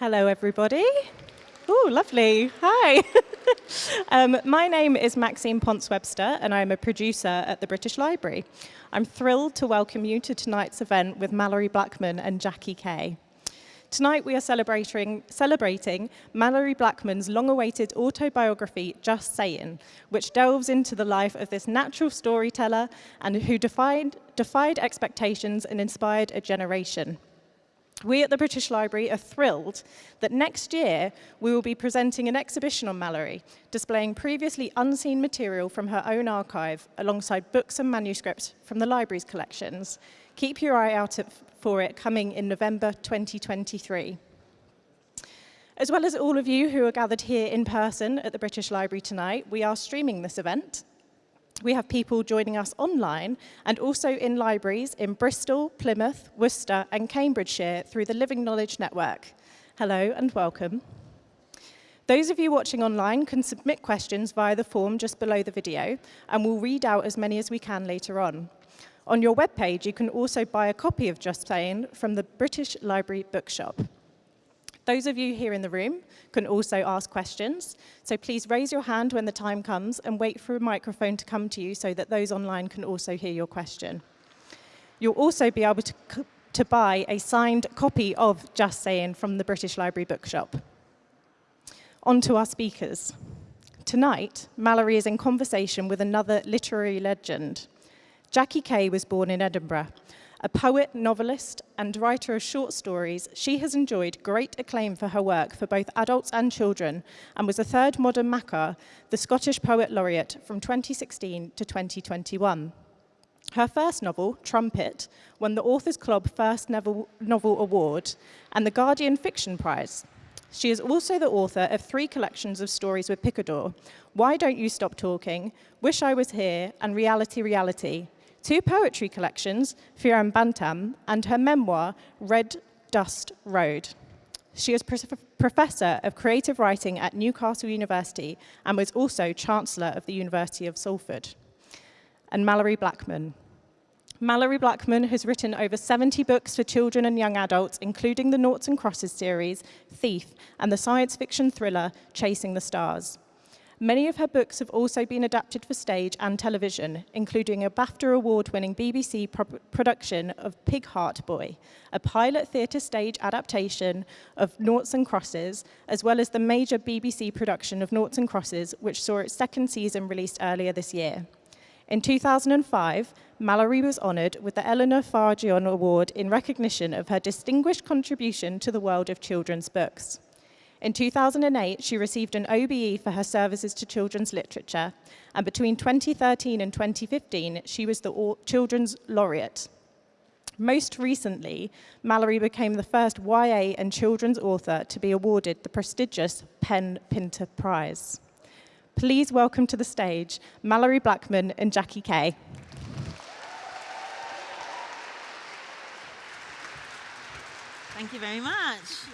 Hello, everybody. Oh, lovely. Hi. um, my name is Maxine Ponce Webster, and I'm a producer at the British Library. I'm thrilled to welcome you to tonight's event with Malorie Blackman and Jackie Kay. Tonight we are celebrating, celebrating Malorie Blackman's long-awaited autobiography, Just Saying, which delves into the life of this natural storyteller and who defied, defied expectations and inspired a generation. We at the British Library are thrilled that next year we will be presenting an exhibition on Malorie, displaying previously unseen material from her own archive alongside books and manuscripts from the library's collections. Keep your eye out for it coming in November 2023. As well as all of you who are gathered here in person at the British Library tonight, we are streaming this event. We have people joining us online and also in libraries in Bristol, Plymouth, Worcester and Cambridgeshire through the Living Knowledge Network. Hello and welcome. Those of you watching online can submit questions via the form just below the video and we'll read out as many as we can later on. On your webpage, you can also buy a copy of Just Saying from the British Library Bookshop. Those of you here in the room can also ask questions, so please raise your hand when the time comes and wait for a microphone to come to you so that those online can also hear your question. You'll also be able to, to buy a signed copy of Just Saying from the British Library Bookshop. On to our speakers. Tonight, Malorie is in conversation with another literary legend, Jackie Kay was born in Edinburgh. A poet, novelist, and writer of short stories, she has enjoyed great acclaim for her work for both adults and children, and was a third modern Makar, the Scottish Poet Laureate from 2016 to 2021. Her first novel, Trumpet, won the Authors Club First Novel Award and the Guardian Fiction Prize. She is also the author of three collections of stories with Picador, Why Don't You Stop Talking, Wish I Was Here, and Reality Reality, two poetry collections, Fiere Bantam, and her memoir, Red Dust Road. She is Professor of Creative Writing at Newcastle University and was also Chancellor of the University of Salford. And Malorie Blackman. Malorie Blackman has written over 70 books for children and young adults, including the Noughts and Crosses series, Thief, and the science fiction thriller Chasing the Stars. Many of her books have also been adapted for stage and television, including a BAFTA award-winning BBC pro production of Pig Heart Boy, a pilot theatre stage adaptation of Noughts and Crosses, as well as the major BBC production of Noughts and Crosses, which saw its second season released earlier this year. In 2005, Malorie was honoured with the Eleanor Farjeon Award in recognition of her distinguished contribution to the world of children's books. In 2008, she received an OBE for her services to children's literature, and between 2013 and 2015, she was the Children's Laureate. Most recently, Malorie became the first YA and children's author to be awarded the prestigious PEN Pinter Prize. Please welcome to the stage Malorie Blackman and Jackie Kay. Thank you very much.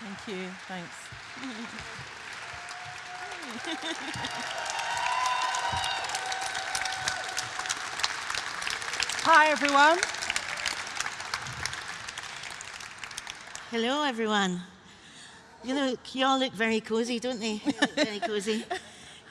Thank you. Thanks. Hi, everyone. Hello, everyone. You look, you all look very cozy, don't they? very cozy.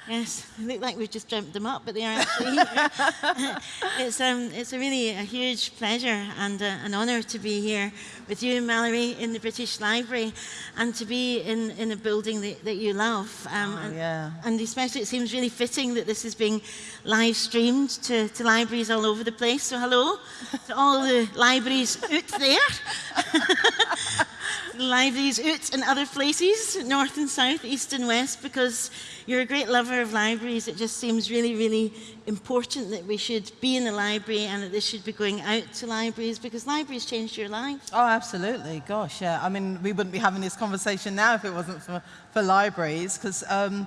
Yes, they look like we've just dreamt them up, but they are actually here. it's, um, it's a really a huge pleasure and uh, an honour to be here with you, Malorie, in the British Library, and to be in, in a building that, that you love. Um, oh, yeah. and, and especially, it seems really fitting that this is being live streamed to, to libraries all over the place. So hello to all the libraries out there. libraries out in other places, north and south, east and west, because you're a great lover of libraries. It just seems really, really important that we should be in a library and that this should be going out to libraries because libraries changed your life. Oh, absolutely. Gosh, yeah. I mean, we wouldn't be having this conversation now if it wasn't for, for libraries because um,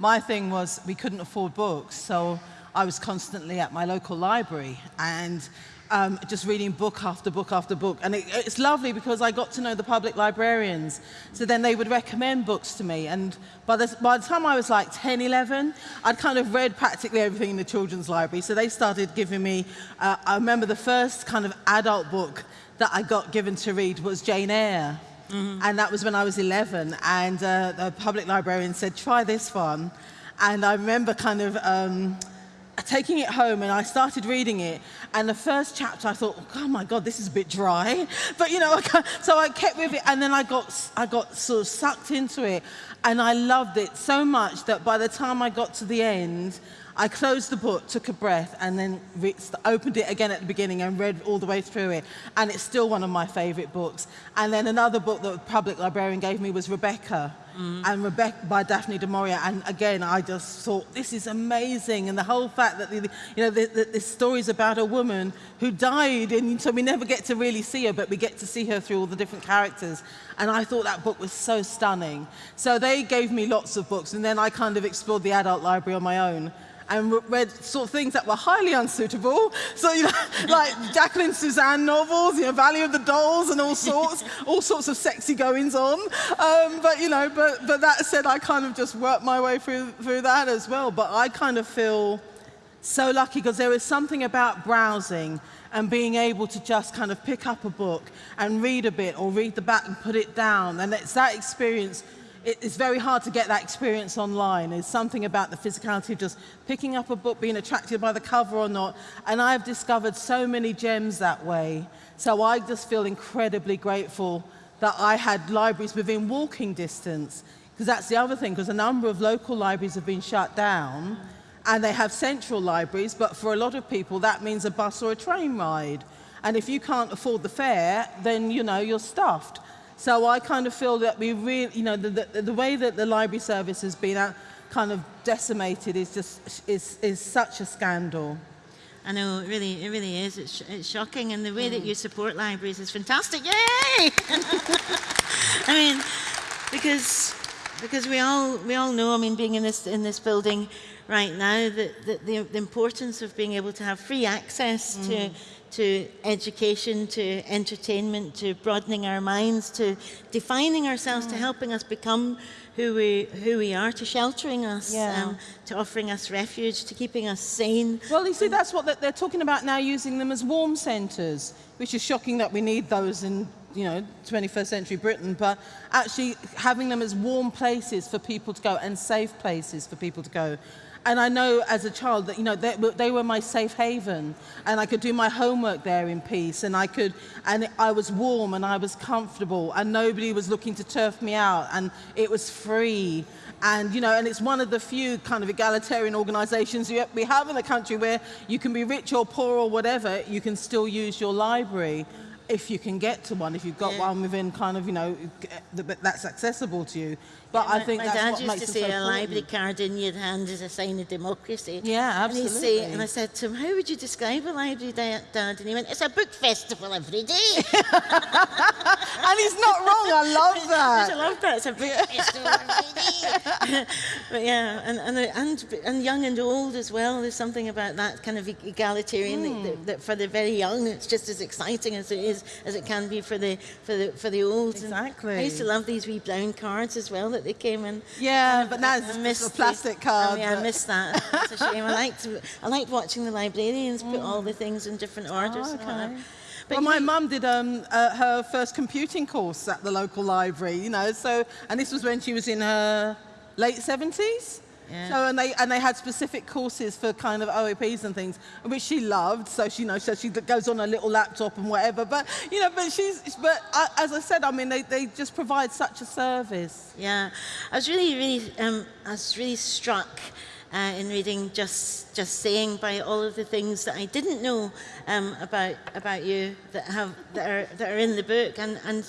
my thing was we couldn't afford books. So I was constantly at my local library and um, just reading book after book after book. And it, it's lovely because I got to know the public librarians. So then they would recommend books to me. And by the, by the time I was like 10, 11, I'd kind of read practically everything in the children's library. So they started giving me, uh, I remember the first kind of adult book that I got given to read was Jane Eyre. Mm-hmm. And that was when I was 11. And uh, the public librarian said, try this one. And I remember kind of um, taking it home and I started reading it. And the first chapter, I thought, oh my God, this is a bit dry. But you know, so I kept with it. And then I got, I got sort of sucked into it. And I loved it so much that by the time I got to the end, I closed the book, took a breath, and then opened it again at the beginning and read all the way through it. And it's still one of my favorite books. And then another book that the public librarian gave me was Rebecca. Mm. And Rebecca by Daphne du Maurier. And again, I just thought, this is amazing. And the whole fact that, the, you know, the, the, this story is about a woman who died, and so we never get to really see her, but we get to see her through all the different characters. And I thought that book was so stunning. So they gave me lots of books, and then I kind of explored the adult library on my own and read sort of things that were highly unsuitable. So, you know, like Jacqueline Susann novels, you know, Valley of the Dolls and all sorts, all sorts of sexy goings on. Um, but, you know, but, but that said, I kind of just worked my way through, through that as well. But I kind of feel so lucky because there is something about browsing and being able to just kind of pick up a book and read a bit or read the back and put it down. And it's that experience it's very hard to get that experience online. There's something about the physicality of just picking up a book, being attracted by the cover or not. And I've discovered so many gems that way. So I just feel incredibly grateful that I had libraries within walking distance. Because that's the other thing, because a number of local libraries have been shut down and they have central libraries, but for a lot of people that means a bus or a train ride. And if you can't afford the fare, then you know, you're stuffed. So I kind of feel that we really, you know, the, the, the way that the library service has been uh, kind of decimated is just, is, is such a scandal. I know, it really, it really is. It's, it's shocking, and the way mm. that you support libraries is fantastic. Yay! I mean, because because we all we all know. I mean, being in this in this building right now, that, that the, the importance of being able to have free access mm. to to education, to entertainment, to broadening our minds, to defining ourselves, mm. to helping us become who we, who we are, to sheltering us, yeah. um, to offering us refuge, to keeping us sane. Well, you see, that's what they're talking about now, using them as warm centres, which is shocking that we need those in you know, 21st century Britain, but actually having them as warm places for people to go and safe places for people to go. And I know as a child that, you know, they, they, were my safe haven and I could do my homework there in peace and I could, and I was warm and I was comfortable and nobody was looking to turf me out and it was free. And, you know, and it's one of the few kind of egalitarian organizations we have in the country where you can be rich or poor or whatever, you can still use your library if you can get to one, if you've got yeah. one within kind of, you know, that's accessible to you. But I think my dad used to say so a library card in your hand is a sign of democracy. Yeah, absolutely. And, say, and I said to him, how would you describe a library, Dad? And he went, it's a book festival every day. and he's not wrong. I love that. I love that. It's a book festival every day. but yeah, and, and, and, and young and old as well. There's something about that kind of egalitarian mm. that, that, for the very young, it's just as exciting as it is as it can be for the for the for the old. Exactly. And I used to love these wee brown cards as well that they came in. Yeah, but now it's a plastic card. I, mean, I missed that. It's a shame. I liked, I liked watching the librarians put mm. all the things in different orders. Oh, okay. But well, my mum did um, uh, her first computing course at the local library, you know, so, and this was when she was in her late 70s. Yeah. So and they and they had specific courses for kind of OAPs and things, which she loved. So she you know so she goes on a little laptop and whatever. But you know, but she's but I, as I said, I mean they, they just provide such a service. Yeah, I was really really um, I was really struck. Uh, in reading just just saying by all of the things that I didn't know um, about about you that have that are that are in the book and and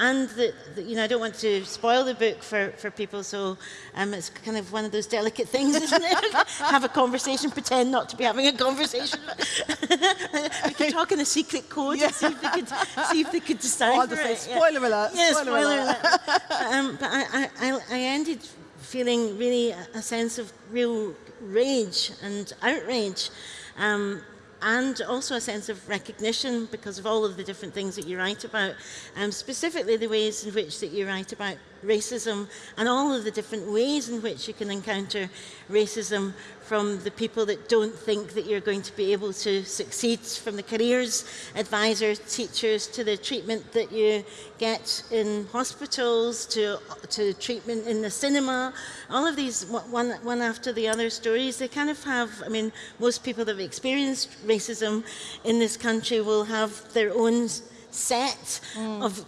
and the, the, you know, I don't want to spoil the book for, for people, so um, it's kind of one of those delicate things, isn't it? Have a conversation, pretend not to be having a conversation. we could talk in a secret code yeah. and see if they could, see if they could decide. Oh, say, spoiler yeah. alert. Yeah, spoiler, spoiler alert. alert. um, but I, I, I ended feeling really a sense of real rage and outrage um, and also a sense of recognition because of all of the different things that you write about, um, specifically the ways in which that you write about racism and all of the different ways in which you can encounter racism from the people that don't think that you're going to be able to succeed, from the careers advisors, teachers, to the treatment that you get in hospitals, to, to treatment in the cinema. All of these, one, one after the other stories, they kind of have, I mean, most people that have experienced racism in this country will have their own set mm. of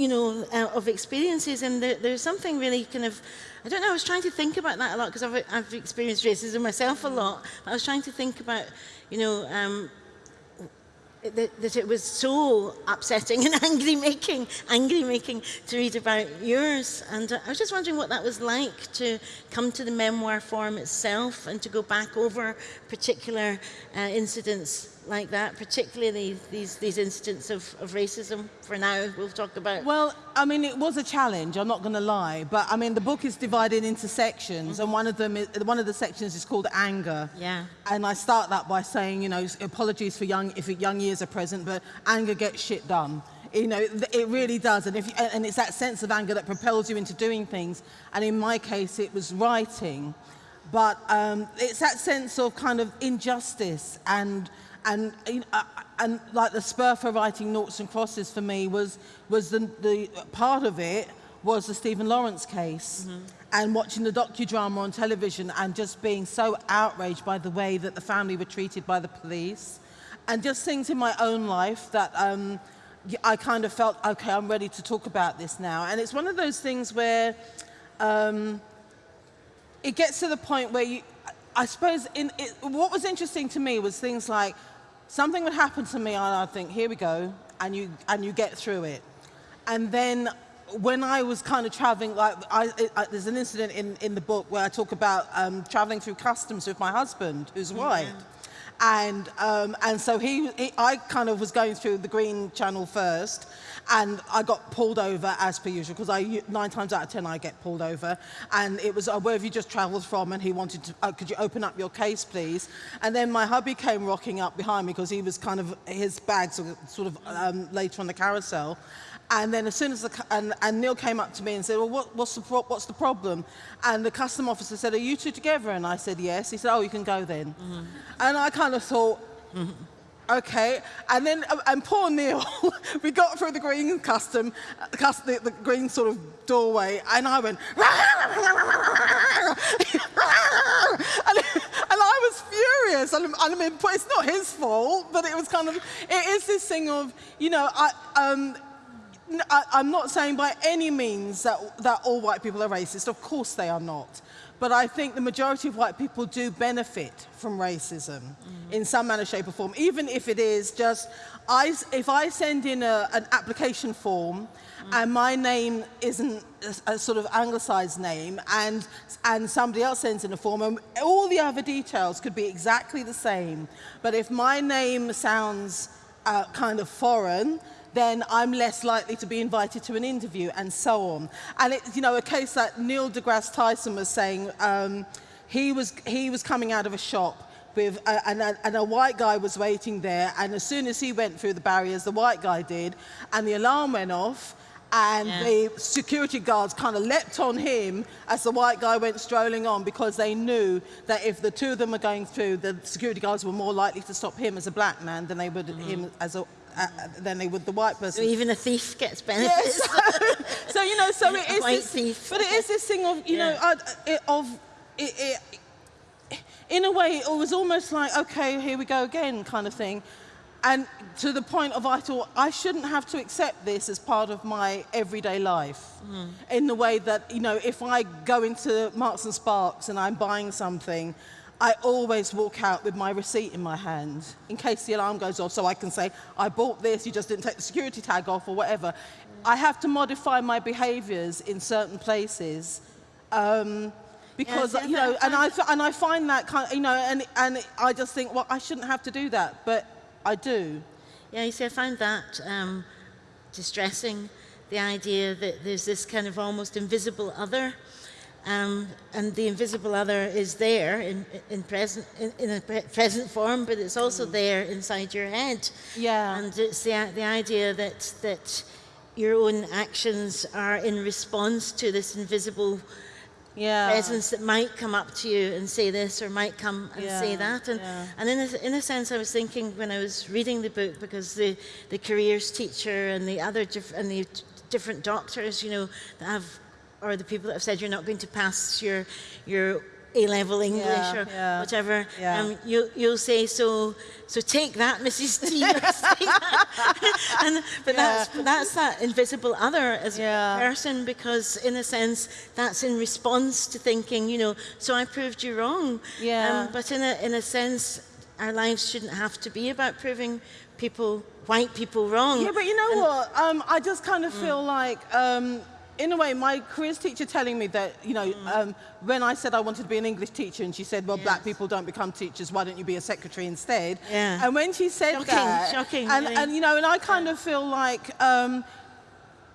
you know, uh, of experiences. And there, there's something really kind of, I don't know, I was trying to think about that a lot because I've, I've experienced racism myself a lot. But I was trying to think about, you know, um, that, that, it was so upsetting and angry making, angry making to read about yours. And uh, I was just wondering what that was like to come to the memoir form itself and to go back over particular uh, incidents like that, particularly these, these incidents of, of racism for now we'll talk about? Well, I mean, it was a challenge, I'm not going to lie, but I mean, the book is divided into sections mm -hmm. and one of them, is, one of the sections is called anger. Yeah. And I start that by saying, you know, apologies for young, if young years are present, but anger gets shit done. You know, it really does. And, if you, and it's that sense of anger that propels you into doing things. And in my case, it was writing. But um, it's that sense of kind of injustice and and uh, and like the spur for writing noughts and crosses for me was was the, the part of it was the Stephen Lawrence case mm -hmm. and watching the docudrama on television and just being so outraged by the way that the family were treated by the police and just things in my own life that um, I kind of felt, okay, I'm ready to talk about this now. And it's one of those things where um, it gets to the point where you, I suppose in, it, what was interesting to me was things like something would happen to me and I'd think, here we go, and you, and you get through it. And then when I was kind of traveling, like I, I, there's an incident in, in the book where I talk about um, traveling through customs with my husband, who's white. Mm -hmm. And, um, and so he, he, I kind of was going through the green channel first, and I got pulled over as per usual because I nine times out of ten I get pulled over. And it was uh, where have you just travelled from? And he wanted to uh, could you open up your case please? And then my hubby came rocking up behind me because he was kind of his bags were sort of um, later on the carousel and then as soon as the, and, and Neil came up to me and said, well, what, what's, the, what's the problem? And the custom officer said, are you two together? And I said, yes. He said, oh, you can go then. Mm -hmm. And I kind of thought, mm -hmm okay? And then, uh, and poor Neil, we got through the green custom, uh, the, the green sort of doorway, and I went, and, and I was furious. And, I mean, it's not his fault, but it was kind of, it is this thing of, you know, I, um, I'm not saying by any means that, that all white people are racist. Of course they are not. But I think the majority of white people do benefit from racism mm in some manner, shape or form, even if it is just, I, if I send in a, an application form mm and my name isn't a, a, sort of anglicized name and, and somebody else sends in a form and all the other details could be exactly the same. But if my name sounds uh, kind of foreign, then I'm less likely to be invited to an interview and so on. And it's, you know, a case that Neil deGrasse Tyson was saying, um, he, was, he was coming out of a shop with a, and, a, and a white guy was waiting there and as soon as he went through the barriers, the white guy did, and the alarm went off and yeah. the security guards kind of leapt on him as the white guy went strolling on because they knew that if the two of them were going through, the security guards were more likely to stop him as a black man than they would mm -hmm. him as a, uh, than they would the white person. So even a thief gets benefits. Yes. so, you know, so it is this, thief. but it is this thing of, you yeah. know, uh, it, of, it, it, in a way, it was almost like, okay, here we go again kind of thing. And to the point of I thought, I shouldn't have to accept this as part of my everyday life. Mm. In the way that, you know, if I go into Marks and Sparks and I'm buying something, I always walk out with my receipt in my hand in case the alarm goes off so I can say, I bought this, you just didn't take the security tag off or whatever. I have to modify my behaviors in certain places um, because, yes, you know, and I, and I find that kind of, you know, and, and I just think, well, I shouldn't have to do that, but I do. Yeah, you see, I find that um, distressing, the idea that there's this kind of almost invisible other um, and the invisible other is there in, in present in, in, a pre present form, but it's also mm. there inside your head. Yeah. And it's the the idea that that your own actions are in response to this invisible Yeah. presence that might come up to you and say this or might come and say that. And, yeah. and in, a, in a sense, I was thinking when I was reading the book, because the, the careers teacher and the other and the different doctors, you know, that have, or the people that have said you're not going to pass your, your A-level English Yeah, or yeah, whatever, yeah. um, you, you'll say, so, so take that, Mrs. T. that. and, but that's, that's that invisible other as Yeah. a person because in a sense that's in response to thinking, you know, so I proved you wrong. Um, but in a, in a sense, our lives shouldn't have to be about proving people, white people wrong. Yeah, but you know And- what? Um, I just kind of feel like, um, in a way, my careers teacher telling me that, you know, um, when I said I wanted to be an English teacher, and she said, well, black people don't become teachers, why don't you be a secretary instead? Yeah. And when she said Shocking, that, shocking, and, really. and, you know, and I kind of feel like um,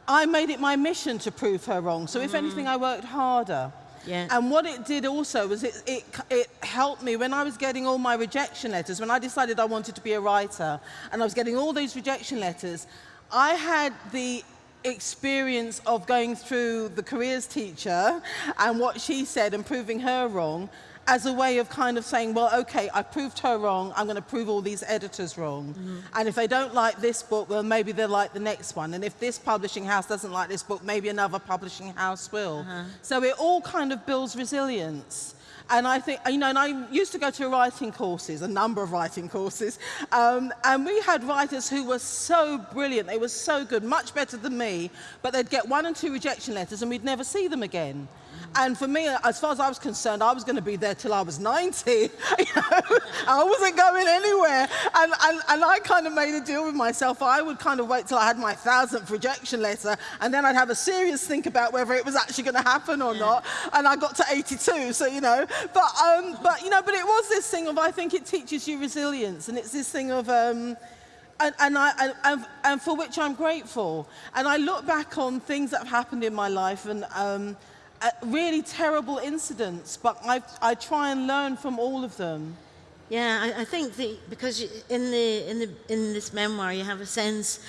I made it my mission to prove her wrong. So if anything, I worked harder. Yeah. And what it did also was it, it, it helped me when I was getting all my rejection letters, when I decided I wanted to be a writer, and I was getting all these rejection letters, I had the experience of going through the careers teacher and what she said and proving her wrong as a way of kind of saying, well, okay, I proved her wrong, I'm going to prove all these editors wrong. Mm-hmm. And if they don't like this book, well, maybe they'll like the next one. And if this publishing house doesn't like this book, maybe another publishing house will. Uh-huh. So it all kind of builds resilience. And I think, you know, and I used to go to writing courses, a number of writing courses, um, and we had writers who were so brilliant, they were so good, much better than me, but they'd get one and two rejection letters and we'd never see them again. And for me, as far as I was concerned, I was going to be there till I was 90. You know? I wasn't going anywhere. And, and, and I kind of made a deal with myself. I would kind of wait till I had my thousandth rejection letter, and then I'd have a serious think about whether it was actually going to happen or not. And I got to 82, so, you know. But, um, but, you know, but it was this thing of, I think it teaches you resilience. And it's this thing of, um, and, and, I, and, and for which I'm grateful. And I look back on things that have happened in my life and um, uh, really terrible incidents, but I, I try and learn from all of them. Yeah, I, I think that because in the in the in this memoir you have a sense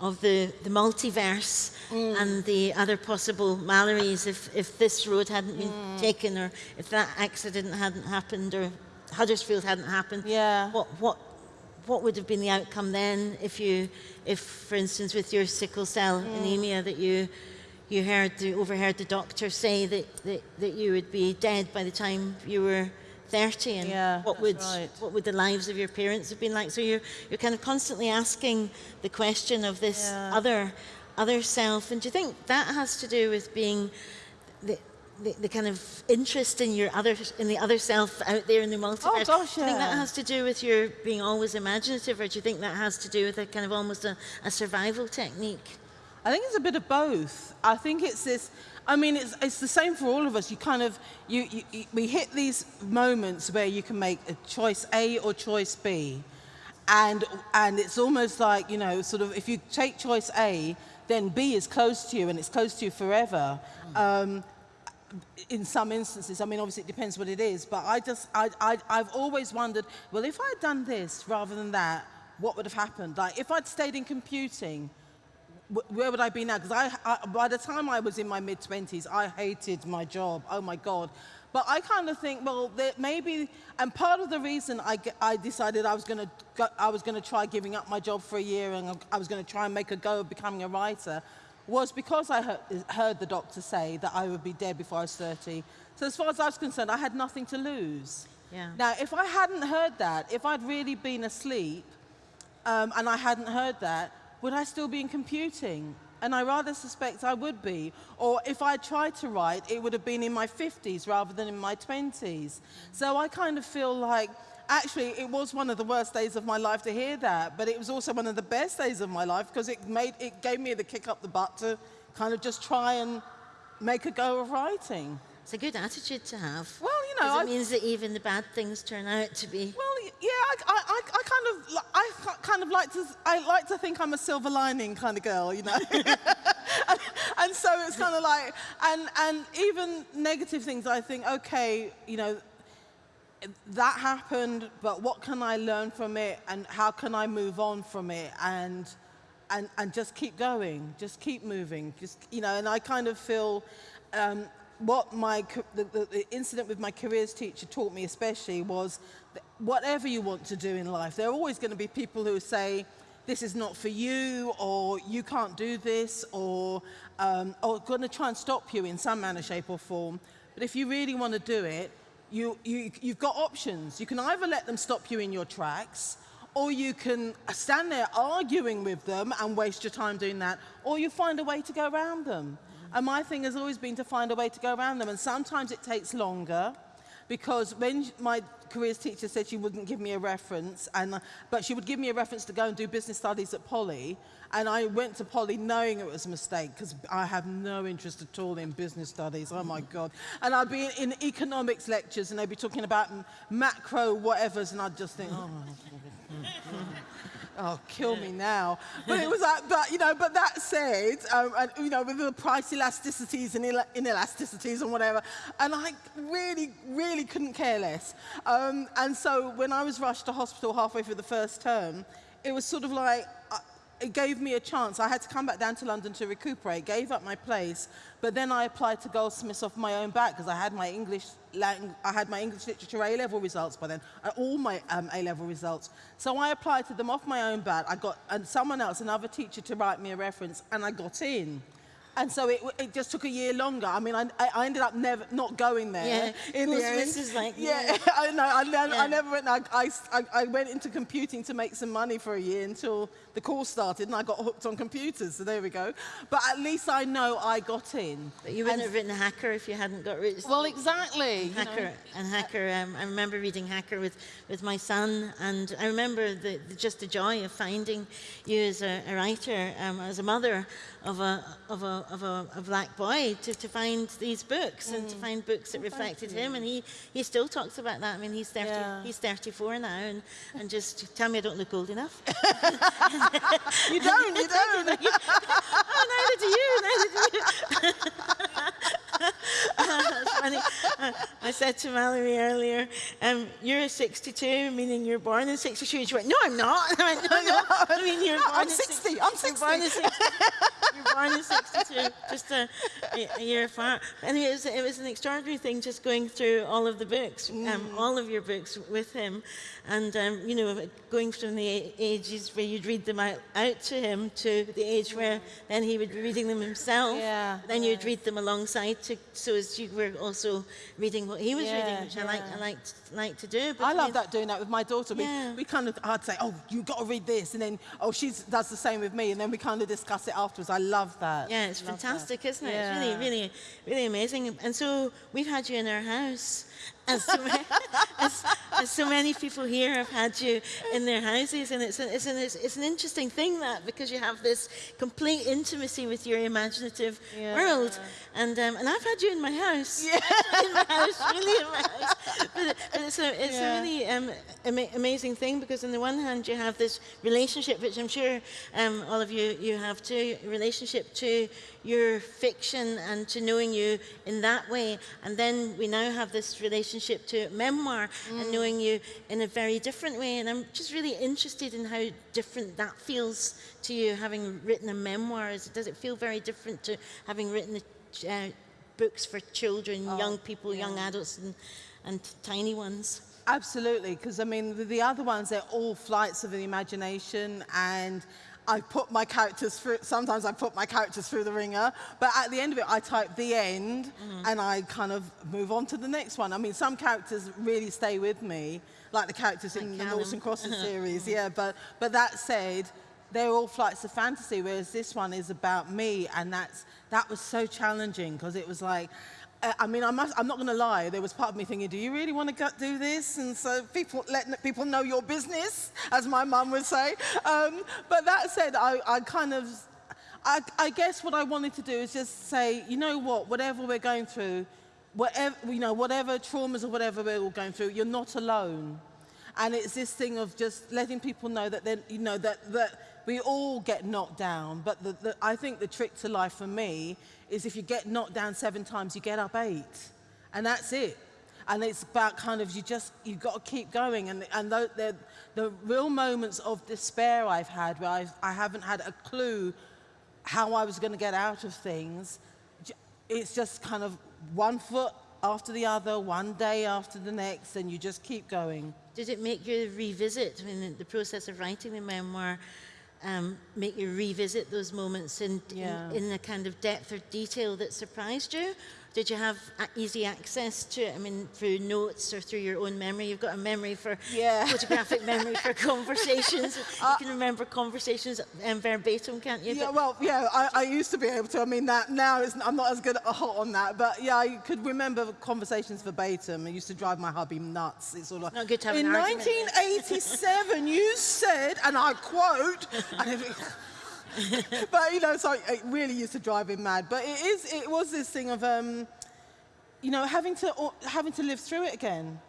of the the multiverse and the other possible Malories if if this road hadn't been taken or if that accident hadn't happened or Huddersfield hadn't happened. Yeah. What what what would have been the outcome then if you if for instance with your sickle cell anemia that you you heard the, overheard the doctor say that, that, that you would be dead by the time you were 30 and Yeah, what would right. what would the lives of your parents have been like so you're you're kind of constantly asking the question of this Yeah. other other self and do you think that has to do with being the, the, the kind of interest in your other in the other self out there in the multiverse Oh, gosh, do you think that has to do with your being always imaginative or do you think that has to do with a kind of almost a, a survival technique I think it's a bit of both. I think it's this. I mean, it's, it's the same for all of us. You kind of you, you, you we hit these moments where you can make a choice A or choice B, and and it's almost like you know, sort of if you take choice A, then B is close to you and it's close to you forever. Um, in some instances, I mean, obviously it depends what it is, but I just, I, I, I've always wondered, well, if I'd done this rather than that, what would have happened? Like, if I'd stayed in computing, where would I be now? Because I, I, by the time I was in my mid 20s, I hated my job. Oh my God. But I kind of think, well, maybe, and part of the reason I, I decided I was going to, I was going to try giving up my job for a year and I was going to try and make a go of becoming a writer was because I heard, heard the doctor say that I would be dead before I was 30. So as far as I was concerned, I had nothing to lose. Yeah. Now, if I hadn't heard that, if I'd really been asleep, um, and I hadn't heard that, would I still be in computing? And I rather suspect I would be. Or if I tried to write, it would have been in my 50s rather than in my 20s. So I kind of feel like, actually, it was one of the worst days of my life to hear that, but it was also one of the best days of my life because it, made, it gave me the kick up the butt to kind of just try and make a go of writing. it's a good attitude to have Well, you know, 'Cause I- it means that even the bad things turn out to be Well, yeah, I, I, I, kind of, I kind of like to, I like to think I'm a silver lining kind of girl, you know. and, and so it's kind of like, and and even negative things, I think, okay, you know, that happened, but what can I learn from it, and how can I move on from it, and and and just keep going, just keep moving, just you know. And I kind of feel. Um, what my the, the, incident with my careers teacher taught me especially was whatever you want to do in life, there are always going to be people who say, this is not for you, or you can't do this, or, um, or going to try and stop you in some manner, shape, or form. But if you really want to do it, you, you, you've got options. You can either let them stop you in your tracks, or you can stand there arguing with them and waste your time doing that, or you find a way to go around them. And my thing has always been to find a way to go around them, and sometimes it takes longer because when my careers teacher said she wouldn't give me a reference, and, uh, but she would give me a reference to go and do business studies at Poly, and I went to Poly knowing it was a mistake because I have no interest at all in business studies, oh my God. And I'd be in, economics lectures and they'd be talking about macro whatevers and I'd just think, oh my Oh, kill me now. But it was like, but you know, but that said, um, and, you know, with the price elasticities and ine- inelasticities and whatever, and I really, really couldn't care less. Um, and so when I was rushed to hospital halfway through the first term, it was sort of like, uh, it gave me a chance. I had to come back down to London to recuperate, gave up my place, but then I applied to Goldsmiths off my own back because I had my English, I had my English literature A-level results by then, uh, all my um, A-level results. So I applied to them off my own back. I got and someone else, another teacher, to write me a reference, and I got in. And so it, it just took a year longer. I mean, I, I ended up never not going there. Yeah, in the Goldsmiths end. is like, yeah, yeah. I know. I, ne- Yeah. I never went. I, I, I went into computing to make some money for a year until the course started, and I got hooked on computers. So there we go. But at least I know I got in. But you wouldn't And- have written Hacker if you hadn't got rich. Well, exactly. you know. Hacker and Hacker. Um, I remember reading Hacker with, with my son, and I remember the, the, just the joy of finding you as a, a writer, um, as a mother of a of a of a, a black boy, to, to find these books and Mm. to find books that reflected him, and he, he still talks about that. I mean, he's thirty Yeah. he's thirty four now, and, and just tell me I don't look old enough. You don't. You don't. oh, neither do you, neither do you. That's funny. Uh, I said to Malorie earlier, um, you're 62, meaning you're born in 62. And she went, no, I'm not. I went, no, no. I mean, you're No, born I'm in 60, six- I'm You're born in 60. 60. You're born in 62, just a, a year apart. Anyway, it was, it was an extraordinary thing just going through all of the books, um, all of your books with him. And, um, you know, going from the ages where you'd read them out, out to him to the age where then he would be reading them himself. Yeah, Then you'd read them alongside to, so as you were also reading what he was reading, Yeah, which I like, I yeah. liked, like to do. But I love that doing that with my daughter. We, Yeah. we kind of, I'd say, oh, you got to read this, and then, oh, she does the same with me, and then we kind of discuss it afterwards. I love that. Yeah, it's Love fantastic, isn't it? It's really, really, really amazing. And so we've had you in our house. As so, many, as, as so many people here have had you in their houses, and it's, a, it's, an, it's, it's an interesting thing that because you have this complete intimacy with your imaginative Yeah. world, and um, and I've had you in my house, yeah. in my house, really in my house. But, but it's a it's Yeah. a really um, ama- amazing thing because on the one hand you have this relationship, which I'm sure um, all of you you have too, relationship to your fiction and to knowing you in that way, and then we now have this relationship to memoir and knowing you in a very different way. And I'm just really interested in how different that feels to you, having written a memoir. Does it feel very different to having written a, uh, books for children, young people, young adults, and, and tiny ones? Absolutely, because I mean, the, the other ones, they're all flights of the imagination, and I put my characters through, sometimes I put my characters through the ringer, but at the end of it, I type the end, mm-hmm. and I kind of move on to the next one. I mean, some characters really stay with me, like the characters in Like the Callum. Noughts and Crosses series, yeah, mm-hmm. but, but that said, they're all flights of fantasy, whereas this one is about me, and that's, that was so challenging, because it was like, I mean, I must, I'm not going to lie. There was part of me thinking, do you really want to do this? And so people let people know your business, as my mum would say. Um, but that said, I, I kind of, I, I guess what I wanted to do is just say, you know what, whatever we're going through, whatever, you know, whatever traumas or whatever we're all going through, you're not alone. And it's this thing of just letting people know that then you know that that we all get knocked down. But the, the, I think the trick to life for me is if you get knocked down seven times, you get up eight, and that's it. And it's about kind of you just you've got to keep going. And and the the, the real moments of despair I've had where I've, I haven't had a clue how I was going to get out of things. It's just kind of one foot after the other, one day after the next, and you just keep going. Did it make you revisit, the process of writing the memoir, um, make you revisit those moments in, Yeah. in, in a kind of depth or detail that surprised you? Did you have easy access to it? I mean, through notes or through your own memory? You've got a memory for Yeah. photographic memory for conversations. you can remember conversations um, verbatim, can't you? Yeah, But- well, yeah, I, I used to be able to. I mean, that now it's, I'm not as good at hot on that, but yeah, I could remember conversations verbatim. It used to drive my hubby nuts. It's all like, Not good to have in an 1987, you said, and I quote, and everything- but you know, so it really used to drive him mad. But it is, it was this thing of, um, you know, having to having to live through it again,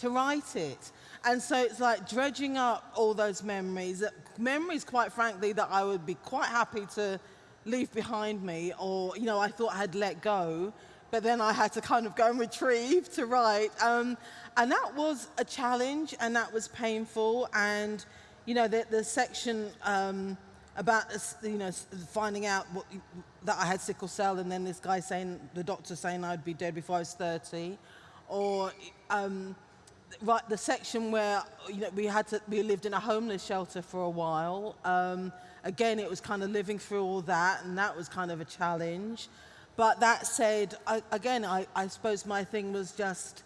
to write it, and so it's like dredging up all those memories. Memories, quite frankly, that I would be quite happy to leave behind me, or you know, I thought I had let go, but then I had to kind of go and retrieve to write, um, and that was a challenge, and that was painful, and you know, the, the section. Um, about you know finding out what, that I had sickle cell, and then this guy saying the doctor saying I'd be dead before I was 30, or um, right the section where you know we had to we lived in a homeless shelter for a while. Um, again, it was kind of living through all that, and that was kind of a challenge. But that said, I, again, I, I suppose my thing was just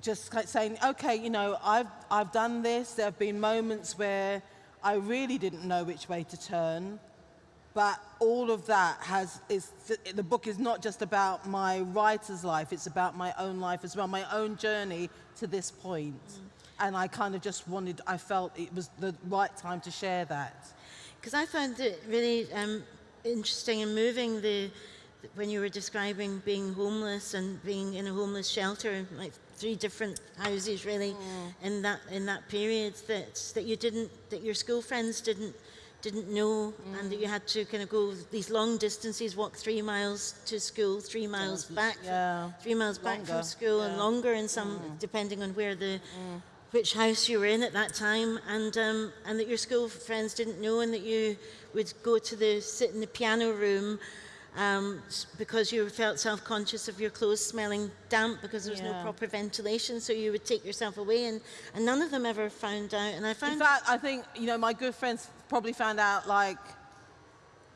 just saying, okay, you know, I've, I've done this. There have been moments where I really didn't know which way to turn. But all of that has, is, the book is not just about my writer's life, it's about my own life as well, my own journey to this point. And I kind of just wanted, I felt it was the right time to share that. Because I found it really um, interesting and moving the when you were describing being homeless and being in a homeless shelter, like three different houses, really, in that in that period that that you didn't that your school friends didn't didn't know, and that you had to kind of go these long distances, walk three miles to school, three miles back, yeah. three miles back from Longer, school, and longer in some, depending on where the which house you were in at that time, and um, and that your school friends didn't know, and that you would go to the sit in the piano room. Um, because you felt self-conscious of your clothes smelling damp because there was no proper ventilation, so you would take yourself away, and, and none of them ever found out. And I In fact, I think, you know, my good friends probably found out like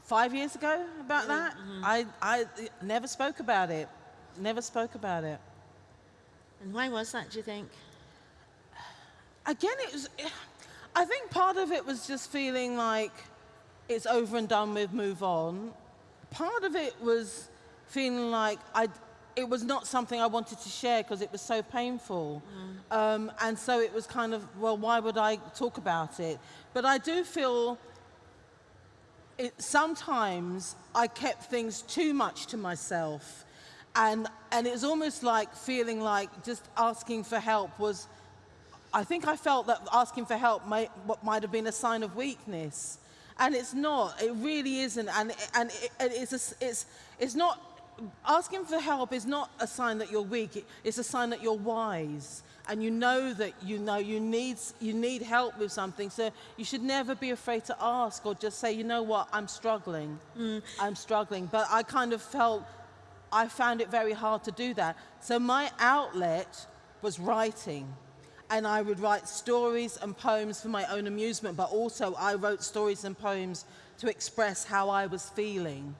five years ago about that. I, I never spoke about it. Never spoke about it. and why was that? Do you think? Again, it was, I think part of it was just feeling like it's over and done with, move on. Part of it was feeling like I, it was not something I wanted to share because it was so painful. Um, and so it was kind of, well, why would I talk about it? But I do feel it, sometimes I kept things too much to myself. And, and it was almost like feeling like just asking for help was, I think I felt that asking for help might, what might have been a sign of weakness. And it's not, it really isn't. And, and it, it's, a it's, it's not, asking for help is not a sign that you're weak, it's a sign that you're wise. And you know that you know you need, you need help with something. So you should never be afraid to ask or just say, you know what, I'm struggling. Mm. I'm struggling. But I kind of felt I found it very hard to do that. So my outlet was writing. And I would write stories and poems for my own amusement, but also I wrote stories and poems to express how I was feeling.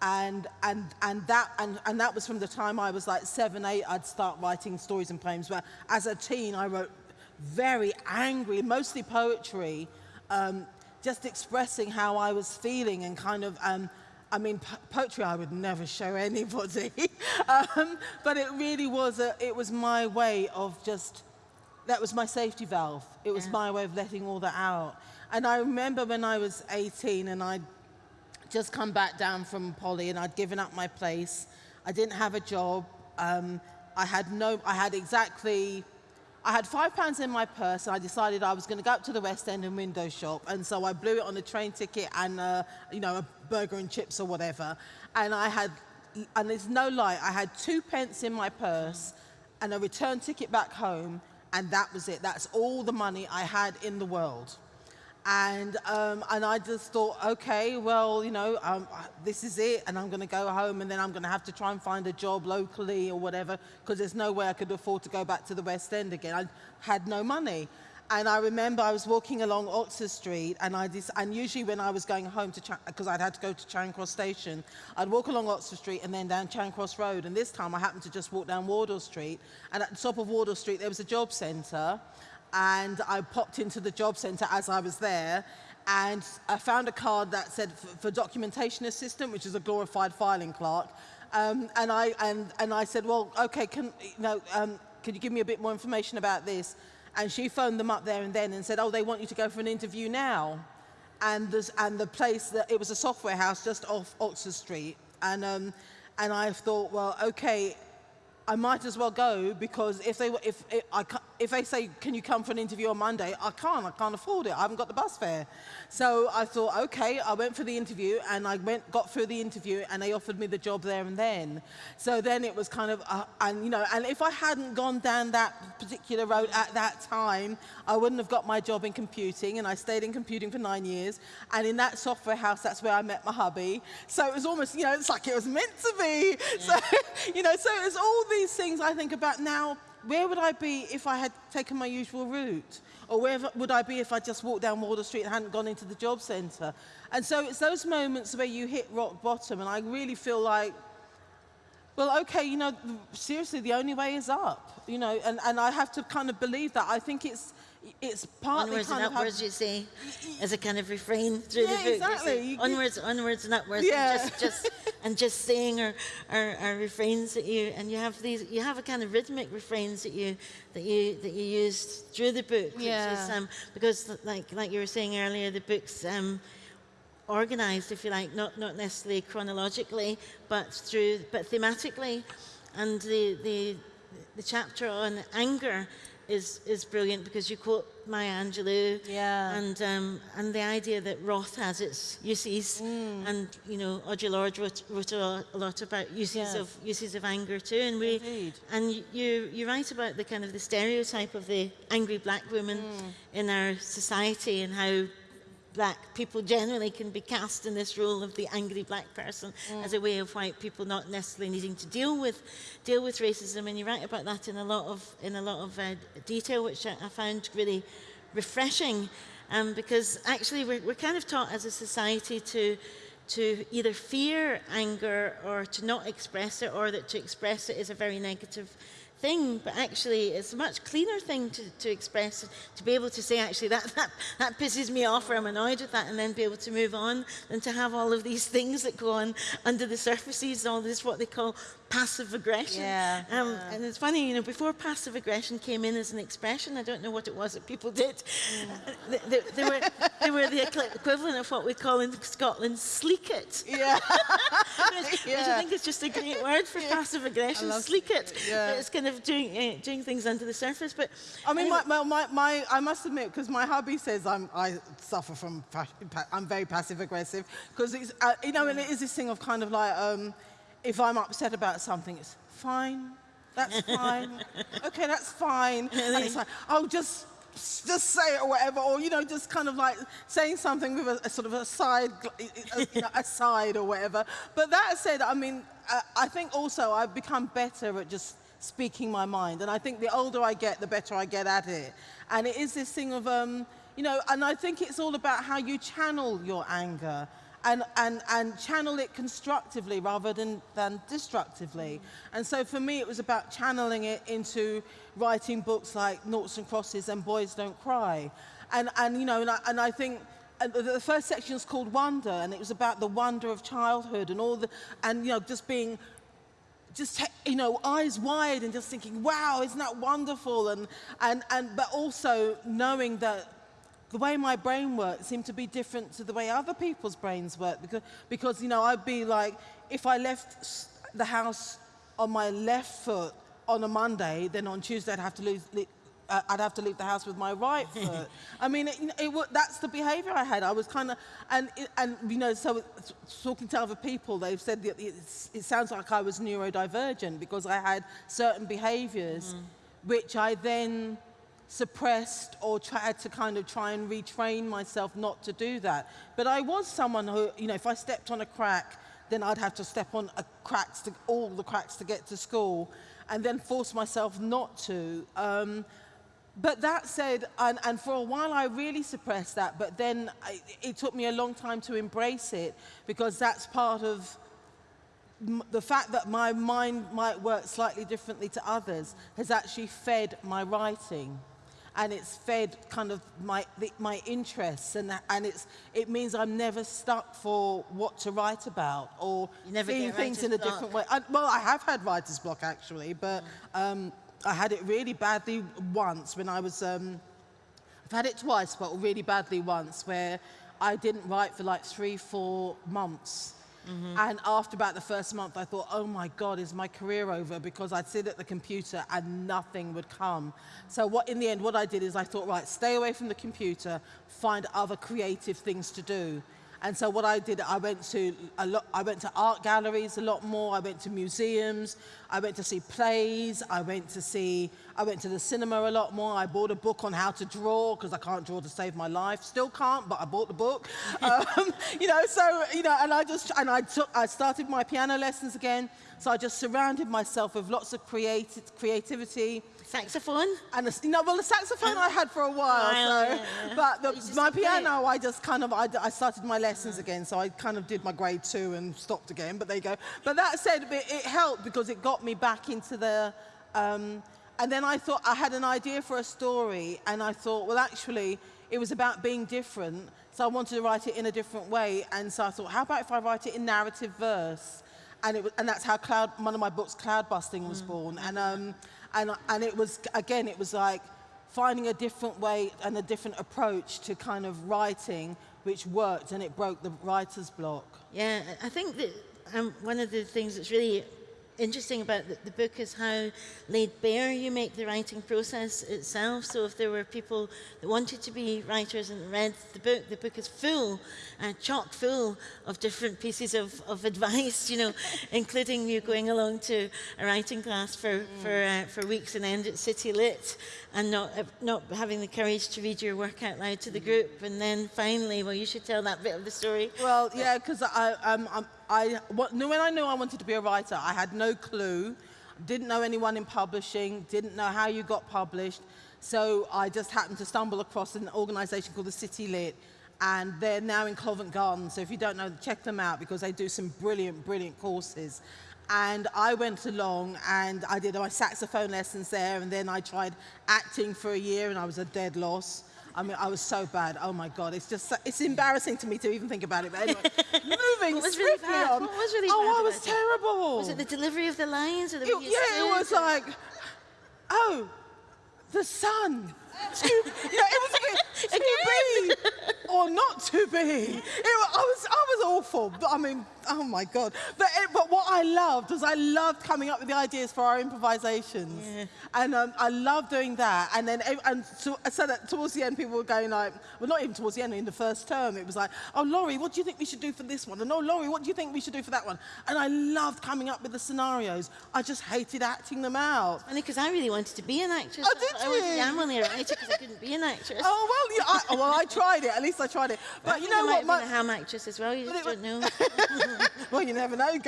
And, and, and, that, and, and that was from the time I was like seven, eight, I'd start writing stories and poems. But as a teen, I wrote very angry, mostly poetry, um, just expressing how I was feeling and kind of, um, I mean, po- poetry I would never show anybody, um, but it really was, a, it was my way of just, that was my safety valve. It was Yeah. my way of letting all that out. And I remember when I was 18 and I'd just come back down from Poly and I'd given up my place. I didn't have a job. Um, I had no, I had exactly, I had five pounds in my purse and I decided I was going to go up to the West End and window shop. And so I blew it on a train ticket and, uh, you know, a burger and chips or whatever. And I had, and there's no lie, I had two pence in my purse and a return ticket back home. And that was it. That's all the money I had in the world. And, um, and I just thought, okay, well, you know, um, this is it, and I'm going to go home, and then I'm going to have to try and find a job locally or whatever, because there's no way I could afford to go back to the West End again. I had no money. And I remember I was walking along Oxford Street, and I and usually when I was going home to because I'd had to go to Charing Cross Station, I'd walk along Oxford Street and then down Charing Cross Road. And this time I happened to just walk down Wardour Street, and at the top of Wardour Street there was a job centre, and I popped into the job centre as I was there, and I found a card that said for documentation assistant, which is a glorified filing clerk. Um, and I and and I said, well, okay, can you know, um, can you give me a bit more information about this? And she phoned them up there and then and said, oh, they want you to go for an interview now. And, and the place, that, it was a software house just off Oxford Street. And, um, and I thought, well, okay, I might as well go because if they, if, if, I, if they say, can you come for an interview on Monday? I can't, I can't afford it. I haven't got the bus fare. So I thought, okay, I went for the interview and I went, got through the interview and they offered me the job there and then. So then it was kind of, uh, and you know, and if I hadn't gone down that particular road at that time, I wouldn't have got my job in computing and I stayed in computing for nine years. And in that software house, that's where I met my hubby. So it was almost, you know, it's like it was meant to be. Yeah. So, you know, so it's all these these things I think about now, where would I be if I had taken my usual route? Or where would I be if I just walked down Wardour Street and hadn't gone into the job centre? And so it's those moments where you hit rock bottom and I really feel like, well, okay, you know, seriously, the only way is up, you know, and, and I have to kind of believe that. I think it's, it's partly onwards kind and upwards, you say, as a kind of refrain through yeah, the book. Exactly. onwards, onwards and upwards, yeah. and just, just and just saying our, our, our, refrains that you and you have these, you have a kind of rhythmic refrains that you that you that you used through the book. Yeah. Is, um, because like like you were saying earlier, the book's um, organized, if you like, not not necessarily chronologically, but through but thematically, and the the the chapter on anger is is brilliant because you quote Maya Angelou. Yeah. And um, and the idea that Roth has its uses, mm. and you know Audre Lorde wrote, wrote a lot about uses yes. of uses of anger too. And we Indeed. and you you write about the kind of the stereotype of the angry black woman mm. in our society and how black people generally can be cast in this role of the angry black person mm. as a way of white people not necessarily needing to deal with deal with racism and you write about that in a lot of in a lot of uh, detail which I, I, found really refreshing um, because actually we're, we're kind of taught as a society to to either fear anger or to not express it or that to express it is a very negative thing, but actually it's a much cleaner thing to, to express, to be able to say, actually, that, that, that pisses me off or I'm annoyed with that, and then be able to move on, than to have all of these things that go on under the surfaces, all this what they call passive aggression. Yeah, um, yeah. And it's funny, you know, before passive aggression came in as an expression, I don't know what it was that people did. Mm. They, they, they, were, they were the equivalent of what we call in Scotland sleekit. Yeah. which, yeah. which I think is just a great word for passive aggression, sleekit. Yeah. It's kind of doing, uh, doing things under the surface. But I mean, anyway. my, my, my, I must admit, because my hubby says I'm, I suffer from, I'm very passive aggressive, because it's, uh, you know, and it is this thing of kind of like, um, if I'm upset about something, it's fine, that's fine, okay, that's fine. And it's like, oh, just just say it or whatever, or you know, just kind of like saying something with a, a sort of a side, a, you know, aside or whatever. But that said, I mean, I, I think also I've become better at just speaking my mind, and I think the older I get, the better I get at it. And it is this thing of, um, you know, and I think it's all about how you channel your anger and, and, and channel it constructively rather than, than destructively. And so for me, it was about channeling it into writing books like Noughts and Crosses and Boys Don't Cry. And, and you know, and I, and I think and the first section is called Wonder, and it was about the wonder of childhood and all the, and you know, just being, just you know, eyes wide and just thinking, wow, isn't that wonderful? And and and but also knowing that the way my brain worked seemed to be different to the way other people's brains work because, because you know, I'd be like, if I left the house on my left foot on a Monday, then on Tuesday I'd have to lose, uh, I'd have to leave the house with my right foot. I mean, it, it, it, that's the behavior I had. I was kind of, and, and you know, so talking to other people, they've said that it sounds like I was neurodivergent because I had certain behaviors, mm. which I then suppressed or tried to kind of try and retrain myself not to do that. But I was someone who, you know, if I stepped on a crack, then I'd have to step on cracks to, all the cracks to get to school and then force myself not to. Um, but that said, and, and, for a while I really suppressed that, but then I, it took me a long time to embrace it because that's part of the fact that my mind might work slightly differently to others has actually fed my writing and it's fed kind of my, the, my interests and, and it's, it means I'm never stuck for what to write about or seeing things in a block. different way. I, well, I have had writer's block actually, but um, I had it really badly once when I was, um, I've had it twice, but really badly once where I didn't write for like three, four months Mm -hmm. And after about the first month, I thought, oh my God, is my career over? Because I'd sit at the computer and nothing would come. So what, in the end, what I did is I thought, right, stay away from the computer, find other creative things to do. And so what I did, I went to a lot, I went to art galleries a lot more. I went to museums. I went to see plays. I went to see, I went to the cinema a lot more. I bought a book on how to draw because I can't draw to save my life. Still can't, but I bought the book. um, you know, so you know, and I just and I took, I started my piano lessons again. So I just surrounded myself with lots of creative creativity Saxophone? And a, you know, well, the saxophone I had for a while, so, yeah, yeah. but the, my piano, I just kind of, I, I started my lessons again, so I kind of did my grade two and stopped again, but there you go. But that said, it, it helped because it got me back into the, um, and then I thought, I had an idea for a story, and I thought, well, actually, it was about being different, so I wanted to write it in a different way, and so I thought, how about if I write it in narrative verse? And, it was, and that's how Cloud, one of my books, Cloud Busting, was mm. born. And, um, and, and it was, again, it was like finding a different way and a different approach to kind of writing, which worked and it broke the writer's block. Yeah, I think that um, one of the things that's really interesting about the, the, book is how laid bare you make the writing process itself. So if there were people that wanted to be writers and read the book, the book is full, uh, chock full of different pieces of, of advice, you know, including you going along to a writing class for, mm. for, uh, for weeks and end at City Lit and not, uh, not having the courage to read your work out loud to the group. And then finally, well, you should tell that bit of the story. Well, yeah, because I, um, I, when I knew I wanted to be a writer, I had no clue, didn't know anyone in publishing, didn't know how you got published. So I just happened to stumble across an organization called the City Lit, and they're now in Covent Garden. So if you don't know, check them out because they do some brilliant, brilliant courses. And I went along and I did my saxophone lessons there, and then I tried acting for a year, and I was a dead loss. I mean, I was so bad. Oh my God, it's just, it's embarrassing to me to even think about it. But anyway, moving was really on. What was really oh, I was terrible. Was it the delivery of the lines or the? It, yeah, it was like, oh, the sun. To, yeah, it was a bit or not to be. It, I was, I was awful. But I mean, oh my God. But, it, but what I loved was I loved coming up with the ideas for our improvisations. Yeah. And um, I loved doing that. And then, and so, so that towards the end, people were going like, well, not even towards the end, in the first term, it was like, oh, Laurie, what do you think we should do for this one? And oh, Laurie, what do you think we should do for that one? And I loved coming up with the scenarios. I just hated acting them out. Funny, because I really wanted to be an actress. Oh, did I, you? I was, only a writer because I couldn't be an actress. Oh, well, yeah, I, well, I tried it. At least I tried it. But you know what? My, a ham actress as well. You just don't know. well, you never know.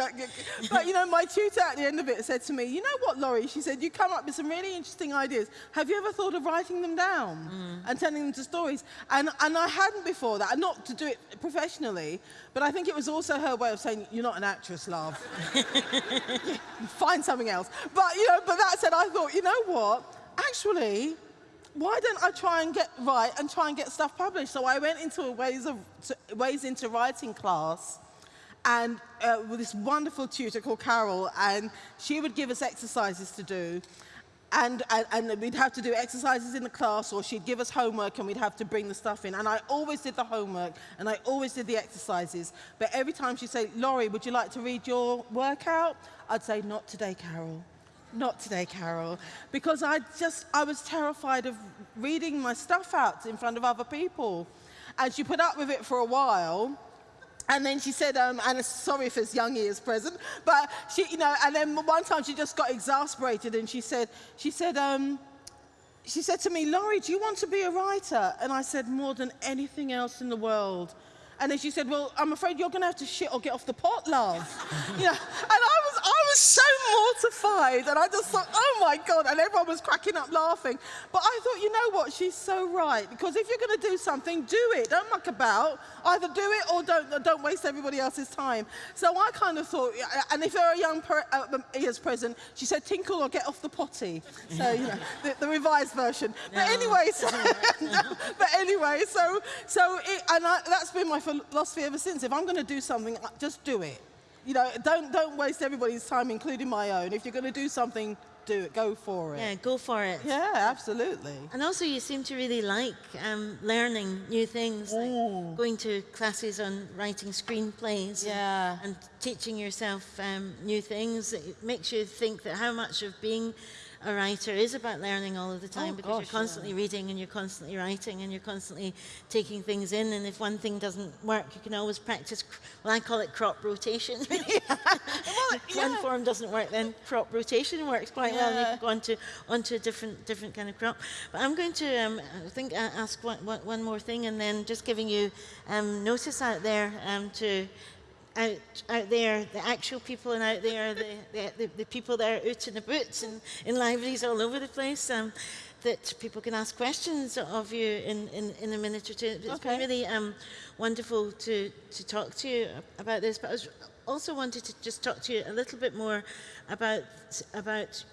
But you know, my tutor at the end of it said to me, you know what, Laurie? She said, you come up with some really interesting ideas. Have you ever thought of writing them down mm. and turning them to stories? And, and I hadn't before that, not to do it professionally, but I think it was also her way of saying, you're not an actress, love. Find something else. But, you know, but that said, I thought, you know what? Actually, why don't I try and get right and try and get stuff published? So I went into a ways, of, ways into writing class and uh, with this wonderful tutor called Carol, and she would give us exercises to do. And, and, and, we'd have to do exercises in the class, or she'd give us homework and we'd have to bring the stuff in. And I always did the homework and I always did the exercises. But every time she'd say, Laurie, would you like to read your workout? I'd say, not today, Carol. Not today, Carol. Because I just, I was terrified of reading my stuff out in front of other people. And she put up with it for a while. And then she said, um, and sorry if it's young ears present, but she, you know, and then one time she just got exasperated and she said, she said, um, she said to me, Laurie, do you want to be a writer? And I said, more than anything else in the world. And then she said, well, I'm afraid you're going to have to shit or get off the pot, love. you know, and I was, I was so mortified. And I just thought, oh my God. And everyone was cracking up laughing. But I thought, you know what? She's so right. Because if you're going to do something, do it. Don't muck about. Either do it or don't, don't waste everybody else's time. So I kind of thought, and if you're a young uh, ears present, she said, tinkle or get off the potty. So, you know, the, the revised version. But anyway, so, but anyway, so, so it, and I, that's been my philosophy ever since. If I'm going to do something, just do it. You know, don't, don't waste everybody's time, including my own. If you're going to do something, do it. Go for it. Yeah, go for it. Yeah, absolutely. And also, you seem to really like um, learning new things, like going to classes on writing screenplays. Yeah. And, and teaching yourself um, new things. It makes you think that how much of being a writer is about learning all of the time oh, because gosh, you're constantly yeah. reading and you're constantly writing and you're constantly taking things in. And if one thing doesn't work, you can always practice. Well, I call it crop rotation. well, if one form doesn't work, then crop rotation works quite well. And you can go on to onto a different different kind of crop. But I'm going to um, I think uh, ask one, one more thing, and then just giving you um, notice out there um, to out, out there, the actual people and out there, the, the, the, people that are out in the boots and in libraries all over the place, um, that people can ask questions of you in, in, in a minute or two. It's okay. been really um, wonderful to, to talk to you about this, but I was also wanted to just talk to you a little bit more about, about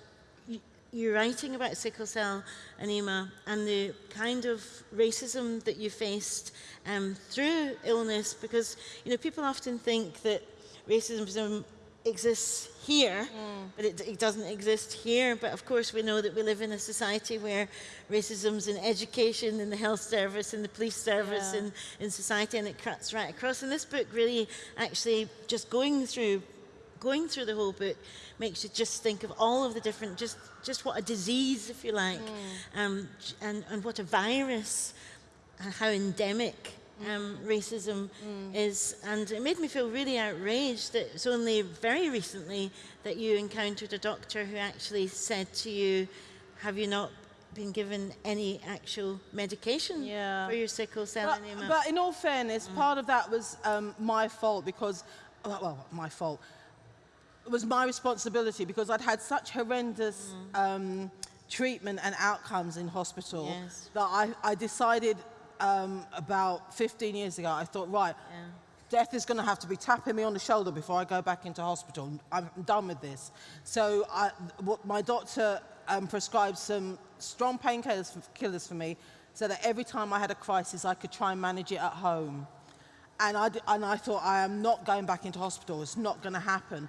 you writing about sickle cell anemia and the kind of racism that you faced um, through illness because you know people often think that racism exists here mm. but it, it, doesn't exist here but of course we know that we live in a society where racism's in education in the health service in the police service yeah. in, in society and it cuts right across and this book really actually just going through going through the whole book makes you just think of all of the different, just, just what a disease, if you like, mm. um, and, and what a virus, and how endemic mm. um, racism mm. is. And it made me feel really outraged that it's only very recently that you encountered a doctor who actually said to you, have you not been given any actual medication yeah. for your sickle cell but, anemia? But in all fairness, mm. part of that was um, my fault because, well, my fault was my responsibility because I'd had such horrendous mm. um, treatment and outcomes in hospital yes. that I, I decided um, about 15 years ago, I thought, right, yeah. death is going to have to be tapping me on the shoulder before I go back into hospital. I'm done with this. So I, my doctor um, prescribed some strong painkillers for, killers for me so that every time I had a crisis, I could try and manage it at home. And I, and I thought, I am not going back into hospital. It's not going to happen.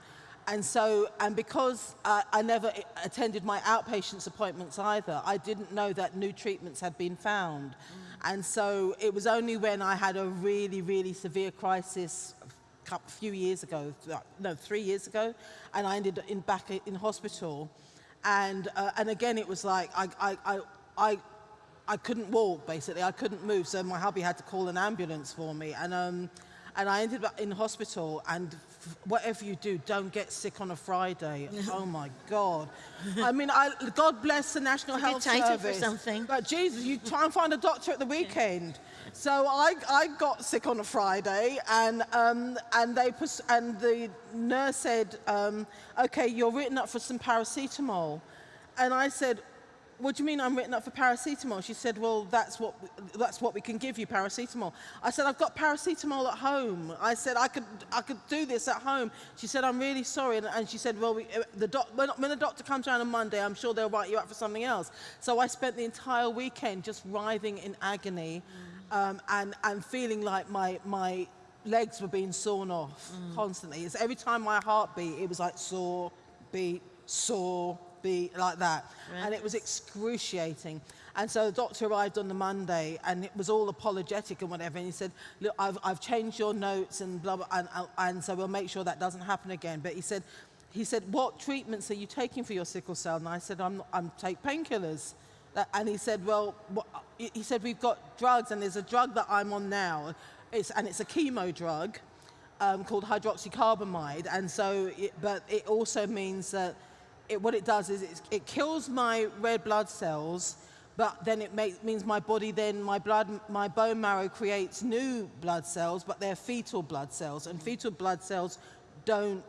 And so, and because I never attended my outpatients appointments either, I didn't know that new treatments had been found. Mm. And so it was only when I had a really, really severe crisis a few years ago, no, three years ago, and I ended in back in hospital. And, uh, and again, it was like, I, I, I, I couldn't walk, basically. I couldn't move, so my hubby had to call an ambulance for me. And, um, and I ended up in hospital, and whatever you do, don't get sick on a Friday. oh my God. I mean, I, God bless the National it's Health Service. for something. But Jesus, you try and find a doctor at the weekend. So I, I got sick on a Friday, and um, and they and the nurse said, um, "Okay, you're written up for some paracetamol," and I said, what do you mean I'm written up for paracetamol? She said, well, that's what, that's what we can give you, paracetamol. I said, I've got paracetamol at home. I said, I could, I could do this at home. She said, I'm really sorry. And, and she said, well, we, uh, the doc, when, when the doctor comes around on Monday, I'm sure they'll write you up for something else. So I spent the entire weekend just writhing in agony mm. um, and, and feeling like my, my legs were being sawn off mm. constantly. It's every time my heart beat, it was like saw, beat, saw, be like that. Right. And it was excruciating. And so the doctor arrived on the Monday and it was all apologetic and whatever. And he said, look, I've, I've changed your notes and blah, blah, and, and so we'll make sure that doesn't happen again. But he said, he said, what treatments are you taking for your sickle cell? And I said, I'm, I'm take painkillers. And he said, well, what, he said, we've got drugs and there's a drug that I'm on now. It's, and it's a chemo drug um, called hydroxycarbamide. And so, it, but it also means that it, what it does is it, kills my red blood cells, but then it make, means my body then, my blood, my bone marrow creates new blood cells, but they're fetal blood cells, and fetal blood cells don't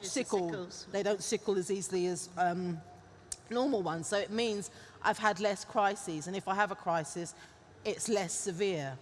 sickle. They don't sickle as easily as um, normal ones. So it means I've had less crises, and if I have a crisis, it's less severe.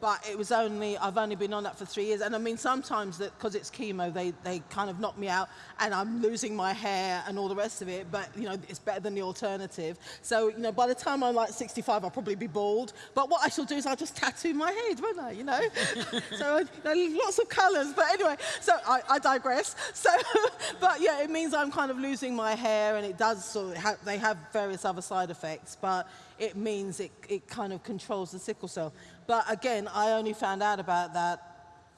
But it was only, I've only been on that for three years. And I mean, sometimes that because it's chemo, they, they kind of knock me out and I'm losing my hair and all the rest of it. But, you know, it's better than the alternative. So, you know, by the time I'm like 65, I'll probably be bald. But what I shall do is I'll just tattoo my head, won't I, you know? so, you know, lots of colours. But anyway, so I, I digress. So, but yeah, it means I'm kind of losing my hair and it does sort of, ha- they have various other side effects. But it means it, it kind of controls the sickle cell. But again, I only found out about that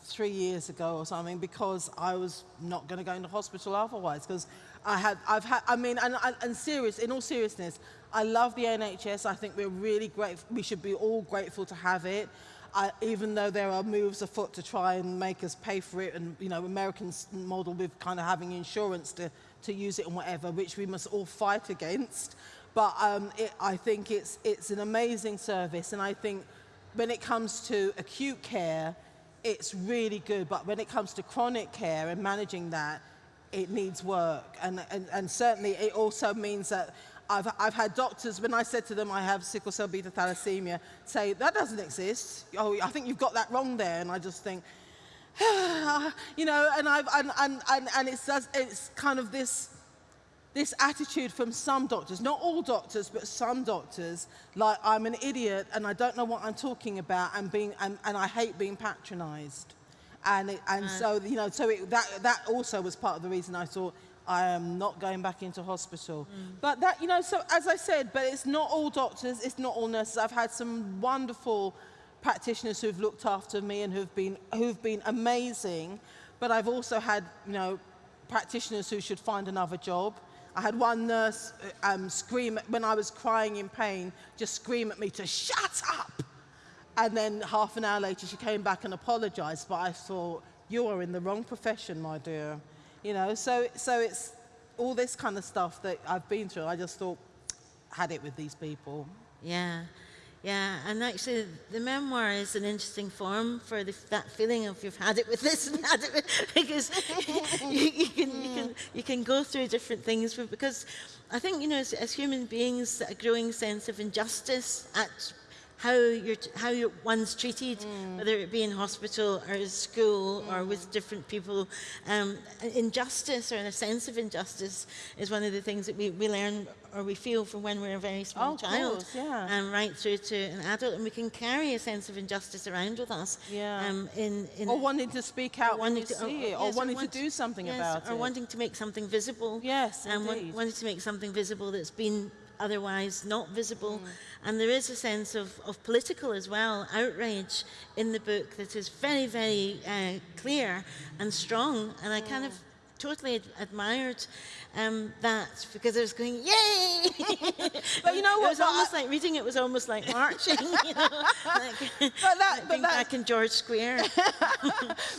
three years ago or something because I was not going to go into hospital otherwise because I had, I've had, I mean, and, and, serious, in all seriousness, I love the NHS. I think we're really grateful, we should be all grateful to have it. I, even though there are moves afoot to try and make us pay for it and, you know, Americans model with kind of having insurance to, to use it and whatever, which we must all fight against. But um, it, I think it's, it's an amazing service. And I think when it comes to acute care, it's really good. But when it comes to chronic care and managing that, it needs work. And, and, and certainly it also means that I've, I've had doctors, when I said to them I have sickle cell beta thalassemia, say, that doesn't exist. Oh, I think you've got that wrong there. And I just think, you know, and, I've, and, and, and, and it's, it's kind of this this attitude from some doctors, not all doctors, but some doctors, like I'm an idiot and I don't know what I'm talking about and, being, and, and I hate being patronized. And, it, and uh. so, you know, so it, that, that also was part of the reason I thought I am not going back into hospital. Mm. But that, you know, so as I said, but it's not all doctors, it's not all nurses. I've had some wonderful practitioners who've looked after me and who've been, who've been amazing. But I've also had, you know, practitioners who should find another job. I had one nurse uh, um, scream when I was crying in pain, just scream at me to shut up. And then half an hour later, she came back and apologized. But I thought, you are in the wrong profession, my dear. You know, so, so it's all this kind of stuff that I've been through. I just thought, had it with these people. Yeah, yeah, and actually, the memoir is an interesting form for the, that feeling of you've had it with this and had it with, because you, you, can, you, can, you can go through different things. Because I think, you know, as, as human beings, a growing sense of injustice at how you're t- how you're, one's treated, whether it be in hospital or in school or with different people. Um, injustice or a sense of injustice is one of the things that we, we learn or we feel from when we're a very small Oh, child, course, yeah. um, right through to an adult, and we can carry a sense of injustice around with us. Yeah. Um, in, in Or wanting to speak out when you wanting to- see it, or yes, wanting want- to do something yes, about or it. Or wanting to make something visible. Yes, and indeed. wanting to make something visible that's been otherwise not visible. Mm. And there is a sense of, of political as well, outrage in the book that is very, very uh, clear and strong. And I kind of Mm. totally ad- admired um, that because I was going, yay! But you know what? It what, was but I- almost like reading it was almost like marching, you know, like, But that- like but being that- back in George Square.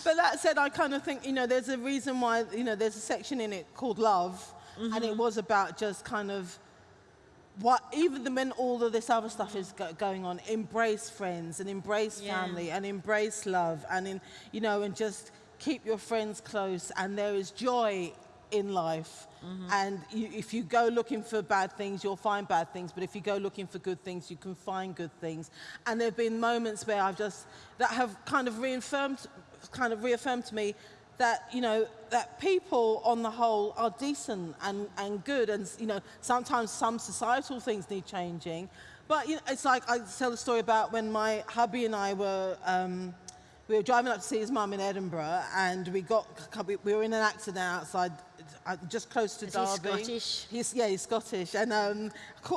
But that said, I kind of think, you know, there's a reason why, you know, there's a section in it called Love, and Mm-hmm. it was about just kind of what, even the- when all of this other stuff is go- going on, embrace friends and embrace Yeah. family and embrace love and, in, you know, and just keep your friends close. And there is joy in life. Mm-hmm. And you, if you go looking for bad things, you'll find bad things. But if you go looking for good things, you can find good things. And there have been moments where I've just, that have kind of reaffirmed, kind of reaffirmed to me that, you know, that people on the whole are decent and, and good. And, you know, sometimes some societal things need changing. But, you know, it's like I tell a story about when my hubby and I were, um, we were driving up to see his mum in Edinburgh, and we got we we were in an accident outside, uh, just close to Is he Derby. Scottish? He's yeah, he's Scottish, and um,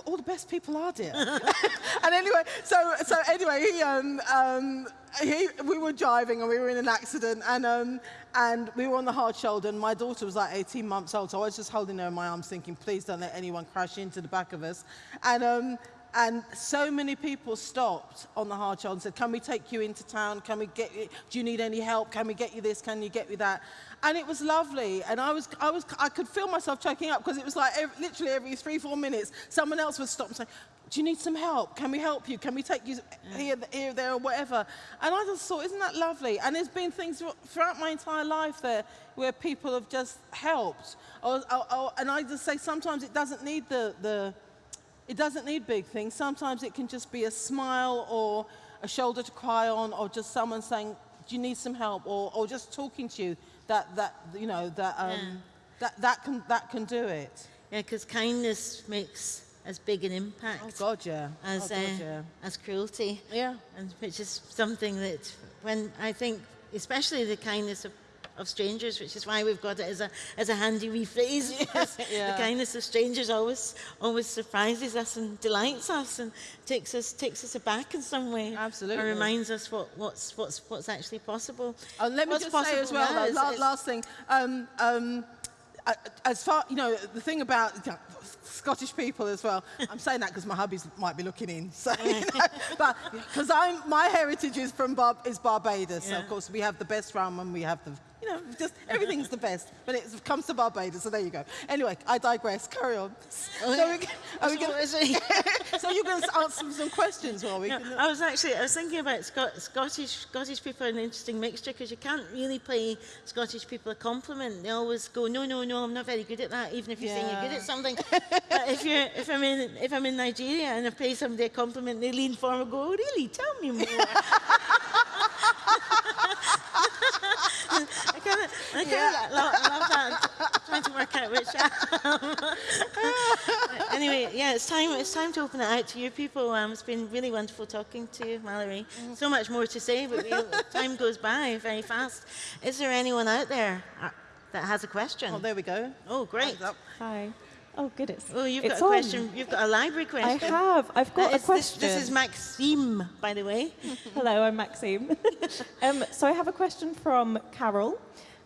all the best people are dear. and anyway, so so anyway, he um um he we were driving and we were in an accident, and um and we were on the hard shoulder, and my daughter was like 18 months old, so I was just holding her in my arms, thinking, please don't let anyone crash into the back of us, and um. And so many people stopped on the hard shoulder and said, Can we take you into town? Can we get you, do you need any help? Can we get you this? Can you get me that? And it was lovely. And I was, I was, I could feel myself choking up because it was like ev literally every three, four minutes, someone else would stop and say, do you need some help? Can we help you? Can we take you here, here, there, or whatever? And I just thought, isn't that lovely? And there's been things throughout my entire life there where people have just helped. Or, or, or, and I just say sometimes it doesn't need the, the, it doesn't need big things. Sometimes it can just be a smile or a shoulder to cry on or just someone saying, do you need some help? Or, or just talking to you that, that you know, that, um, yeah. that, that, can, that can do it. Yeah, because kindness makes as big an impact. Oh God, yeah. As oh, God, uh, yeah. as cruelty. Yeah. And which is something that when I think, especially the kindness of of strangers, which is why we've got it as a as a handy wee phrase. yeah. The kindness of strangers always always surprises us and delights us and takes us takes us aback in some way. Absolutely. And reminds us what, what's what's what's actually possible. And let me what's just say as well, though, last, last thing. Um, um, as far, you know, the thing about Scottish people as well, I'm saying that because my hubbies might be looking in. So, you know, but because I'm, my heritage is from Bar is Barbados. Yeah. So of course we have the best rum and we have the you know, just everything's the best. But it comes to Barbados, so there you go. Anyway, I digress. Carry on. Oh, so, we, are we gonna, so you're going to answer some questions while we. No, can, uh, I was actually I was thinking about Scot Scottish Scottish people are an interesting mixture because you can't really pay Scottish people a compliment. They always go, no, no, no, I'm not very good at that. Even if you're yeah. saying you're good at something. but if you're if I'm in if I'm in Nigeria and I pay somebody a compliment, they lean forward and go, oh, really? Tell me more. I kind of, I kind yeah. of love, love that. I'm trying to work out which. Um, anyway, yeah, it's time. It's time to open it out to you people. Um, it's been really wonderful talking to you, Malorie. Mm. So much more to say, but we, time goes by very fast. Is there anyone out there uh, that has a question? Oh, there we go. Oh, great. Hi. Oh, goodness. Oh, you've it's got a question. You've got a library question. I have. I've got a question. This, this, is Maxime, by the way. Hello, I'm Maxime. um, so I have a question from Carol.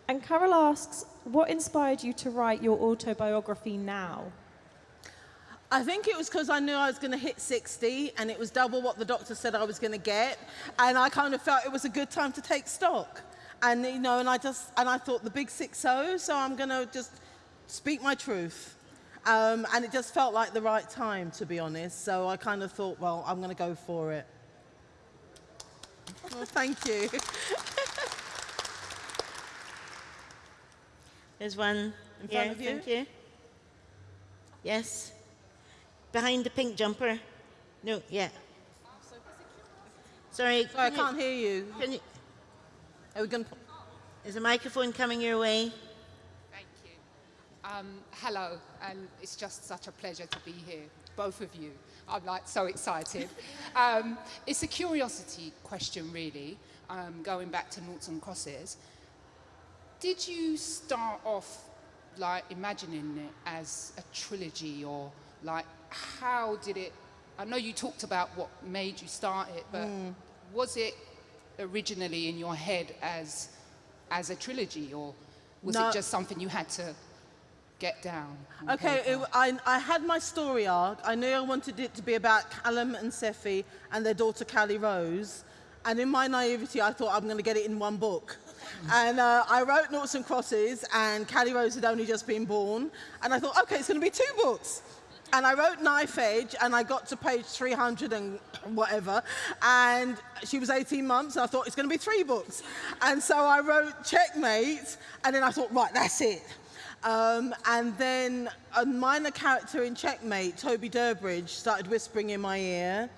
And Carol asks, what inspired you to write your autobiography now? I think it was because I knew I was going to hit 60 and it was double what the doctor said I was going to get. And I kind of felt it was a good time to take stock. And, you know, and I just, and I thought the big 6-0, so I'm going to just speak my truth. Um, and it just felt like the right time, to be honest. So I kind of thought, well, I'm going to go for it. well, thank you. There's one in front of you. Thank you. Yes. Behind the pink jumper. No, yeah. Sorry. Sorry, I can't hear you. Can you? Are we going? Is a microphone coming your way? Um, hello, and it's just such a pleasure to be here, both of you. I'm like so excited. um, it's a curiosity question, really, um, going back to Noughts and Crosses. Did you start off like imagining it as a trilogy, or like how did it? I know you talked about what made you start it, but mm. was it originally in your head as as a trilogy, or was no. it just something you had to get down? Okay, it, I, I had my story arc. I knew I wanted it to be about Callum and Sephy and their daughter Callie Rose. And in my naivety, I thought I'm going to get it in one book. and uh, I wrote Noughts and Crosses, and Callie Rose had only just been born. And I thought, okay, it's going to be two books. And I wrote Knife Edge, and I got to page 300 and whatever. And she was 18 months, and I thought, it's going to be three books. And so I wrote Checkmate, and then I thought, right, that's it. Um, and then a minor character in Checkmate, Toby Durbridge, started whispering in my ear,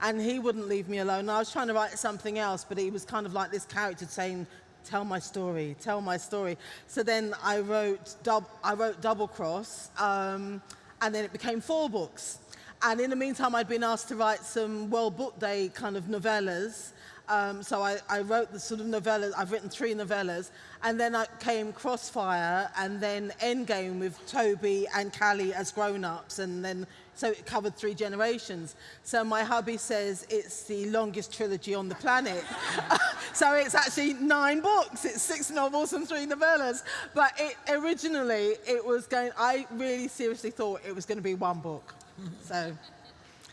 and he wouldn't leave me alone. I was trying to write something else, but he was kind of like this character saying, tell my story, tell my story. So then I wrote, I wrote Double Cross, um, and then it became four books. And in the meantime, I'd been asked to write some World Book Day kind of novellas, um, so I, I, wrote the sort of novellas, I've written three novellas, and then I came Crossfire, and then Endgame with Toby and Callie as grown-ups, and then, so it covered three generations. So my hubby says it's the longest trilogy on the planet. so it's actually nine books, it's six novels and three novellas. But it, originally, it was going, I really seriously thought it was going to be one book. so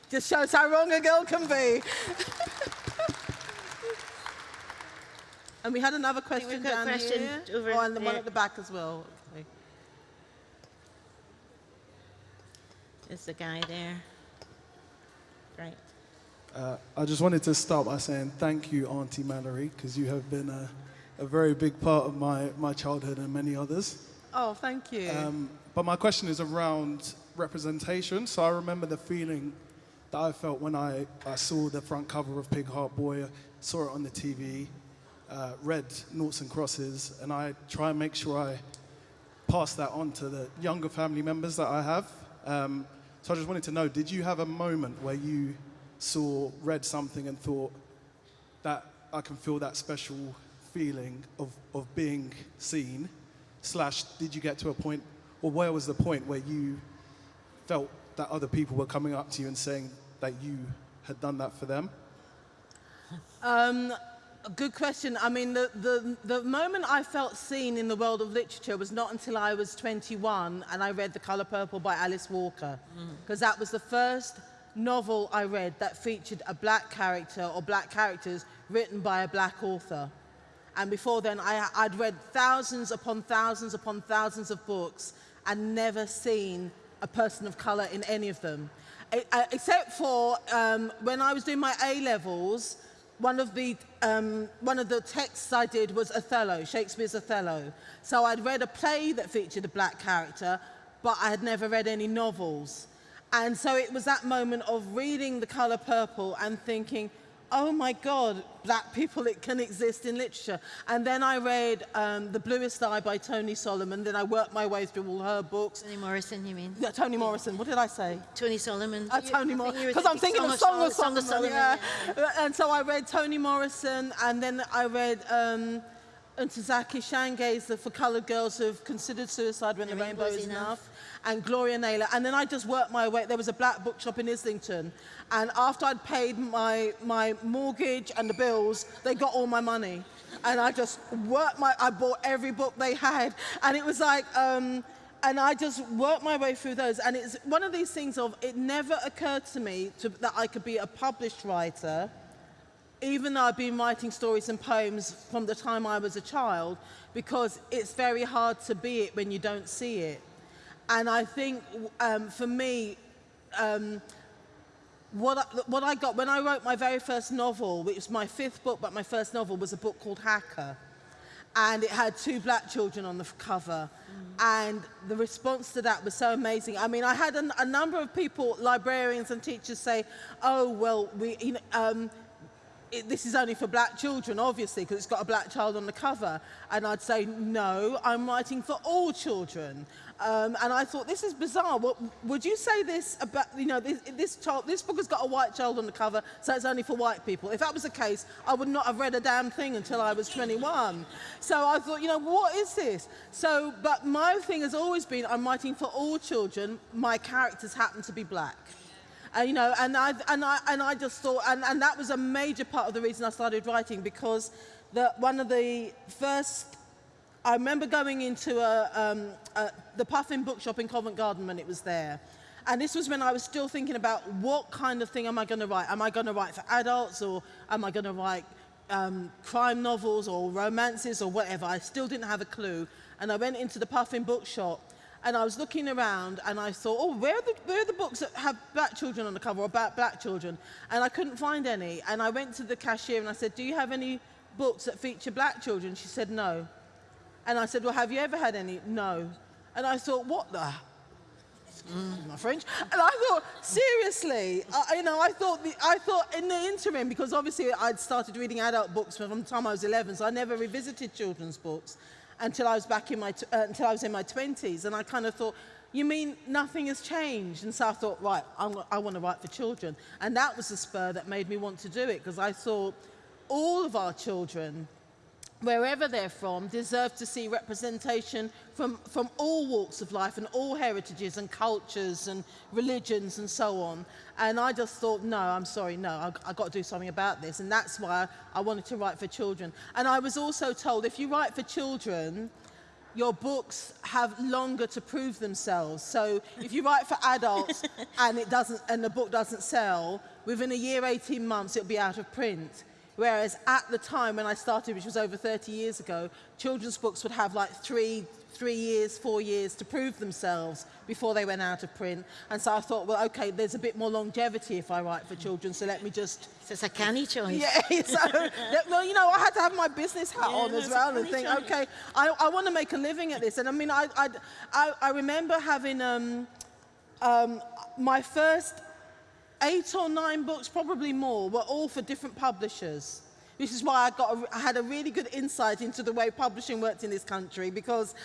just shows how wrong a girl can be. And we had another question down question here. Over oh, and the there. one at the back as well. Okay. There's the guy there. Great. Uh, I just wanted to start by saying thank you, Auntie Malorie, because you have been a, a very big part of my, my childhood and many others. Oh, thank you. Um, but my question is around representation. So I remember the feeling that I felt when I, I saw the front cover of Pig Heart Boy, saw it on the TV, uh, read Noughts and Crosses, and I try and make sure I pass that on to the younger family members that I have. Um, so I just wanted to know, did you have a moment where you saw, read something and thought that I can feel that special feeling of, of being seen? Slash, did you get to a point, or where was the point where you felt that other people were coming up to you and saying that you had done that for them? Um, good question. I mean, the, the, the moment I felt seen in the world of literature was not until I was 21 and I read The Colour Purple by Alice Walker. Because that was the first novel I read that featured a black character or black characters written by a black author. And before then, I, I'd read thousands upon thousands upon thousands of books and never seen a person of colour in any of them. E- uh, except for um, when I was doing my A levels, one of the um, one of the texts I did was Othello, Shakespeare's Othello. So I'd read a play that featured a black character, but I had never read any novels. And so it was that moment of reading The Colour Purple and thinking, oh my God, black people it can exist in literature. And then I read um, The Bluest Eye by Tony Solomon. Then I worked my way through all her books. Toni Morrison, you mean? Yeah, Toni Morrison. What did I say? Tony Solomon. Uh, Toni Morrison, because I'm thinking of Song of Sol- Solomon. yeah. And so I read Toni Morrison, and then I read um, Ntozake Shange's For Coloured Girls Who've Considered Suicide When the, The Rainbow Rainbow's Is Enough. Enough, and Gloria Naylor. And then I just worked my way. There was a black bookshop in Islington, and after I'd paid my, my mortgage and the bills, they got all my money. And I just worked my, I bought every book they had. And it was like, um, and I just worked my way through those. And it's one of these things of, it never occurred to me to, that I could be a published writer, even though I've been writing stories and poems from the time I was a child, because it's very hard to be it when you don't see it. And I think um, for me, um, what I, what I got when I wrote my very first novel, which was my fifth book, but my first novel was a book called Hacker. And it had two black children on the cover. And the response to that was so amazing. I mean, I had a, a number of people, librarians and teachers say, oh, well, we, you know, um, it, this is only for black children, obviously, because it's got a black child on the cover. And I'd say, no, I'm writing for all children. Um, and I thought, this is bizarre. What, would you say this about, you know, this, this, child, this book has got a white child on the cover, so it's only for white people. If that was the case, I would not have read a damn thing until I was 21. So I thought, you know, what is this? So, but my thing has always been, I'm writing for all children. My characters happen to be black. And, you know, and I, and I, and I just thought, and, and that was a major part of the reason I started writing because the, one of the first, I remember going into a, um, a, the Puffin bookshop in Covent Garden when it was there. And this was when I was still thinking about what kind of thing am I going to write? Am I going to write for adults or am I going to write um, crime novels or romances or whatever? I still didn't have a clue. And I went into the Puffin bookshop and I was looking around and I thought, oh, where are, the, where are the books that have black children on the cover or about black children? And I couldn't find any. And I went to the cashier and I said, do you have any books that feature black children? She said, no. And I said, well, have you ever had any? No. And I thought, what the? Excuse my French. And I thought, seriously, you know, I thought, the, I thought in the interim, because obviously I'd started reading adult books from the time I was 11, so I never revisited children's books until I was back in my, uh, until I was in my 20s. And I kind of thought, you mean nothing has changed? And so I thought, right, I'm, I want to write for children. And that was the spur that made me want to do it, because I thought all of our children wherever they're from, deserve to see representation from, from all walks of life and all heritages and cultures and religions and so on. And I just thought, no, I'm sorry, no, I've, I've got to do something about this. And that's why I wanted to write for children. And I was also told if you write for children, your books have longer to prove themselves. So if you write for adults and it doesn't and the book doesn't sell, within a year, 18 months, it'll be out of print. Whereas at the time when I started, which was over 30 years ago, children's books would have like three, three years, four years to prove themselves before they went out of print. And so I thought, well, okay, there's a bit more longevity if I write for children, so let me just So it's a canny choice. yeah, so, well, you know, I had to have my business hat Yeah, on as well and think, choice. okay, I, I want to make a living at this. And I mean, I, I, I, I remember having um, um, my first eight or nine books, probably more, were all for different publishers. This is why I, got a, I had a really good insight into the way publishing worked in this country because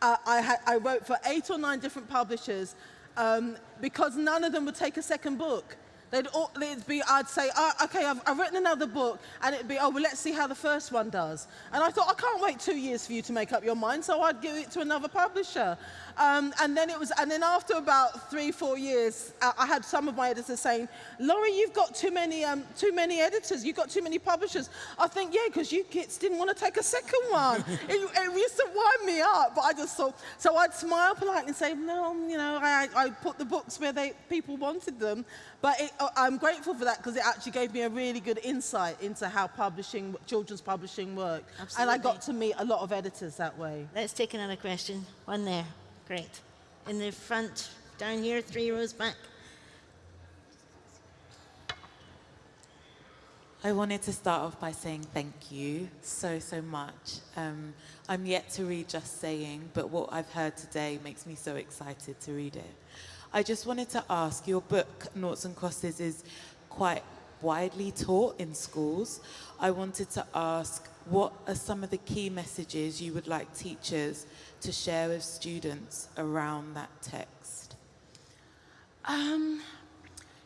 uh, I, I wrote for eight or nine different publishers um, because none of them would take a second book. They'd, all, they'd be, I'd say, oh, okay, I've, I've written another book, and it'd be, oh, well, let's see how the first one does. And I thought, I can't wait two years for you to make up your mind, so I'd give it to another publisher. Um, and then it was, and then after about three, four years, I had some of my editors saying, Laurie, you've got too many, um, too many editors, you've got too many publishers. I think, yeah, because you kids didn't want to take a second one. it, it used to wind me up, but I just thought, so I'd smile politely and say, no, you know, I, I put the books where they, people wanted them. But it, uh, I'm grateful for that because it actually gave me a really good insight into how publishing, children's publishing worked. And I got to meet a lot of editors that way. Let's take another question. One there. Great. In the front, down here, three rows back. I wanted to start off by saying thank you so, so much. Um, I'm yet to read Just Saying, but what I've heard today makes me so excited to read it. I just wanted to ask your book, Noughts and Crosses, is quite widely taught in schools. I wanted to ask what are some of the key messages you would like teachers to share with students around that text? Um,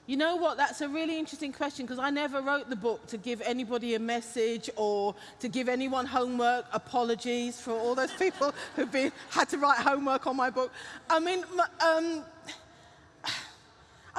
you know what? That's a really interesting question because I never wrote the book to give anybody a message or to give anyone homework. Apologies for all those people who've been, had to write homework on my book. I mean, um,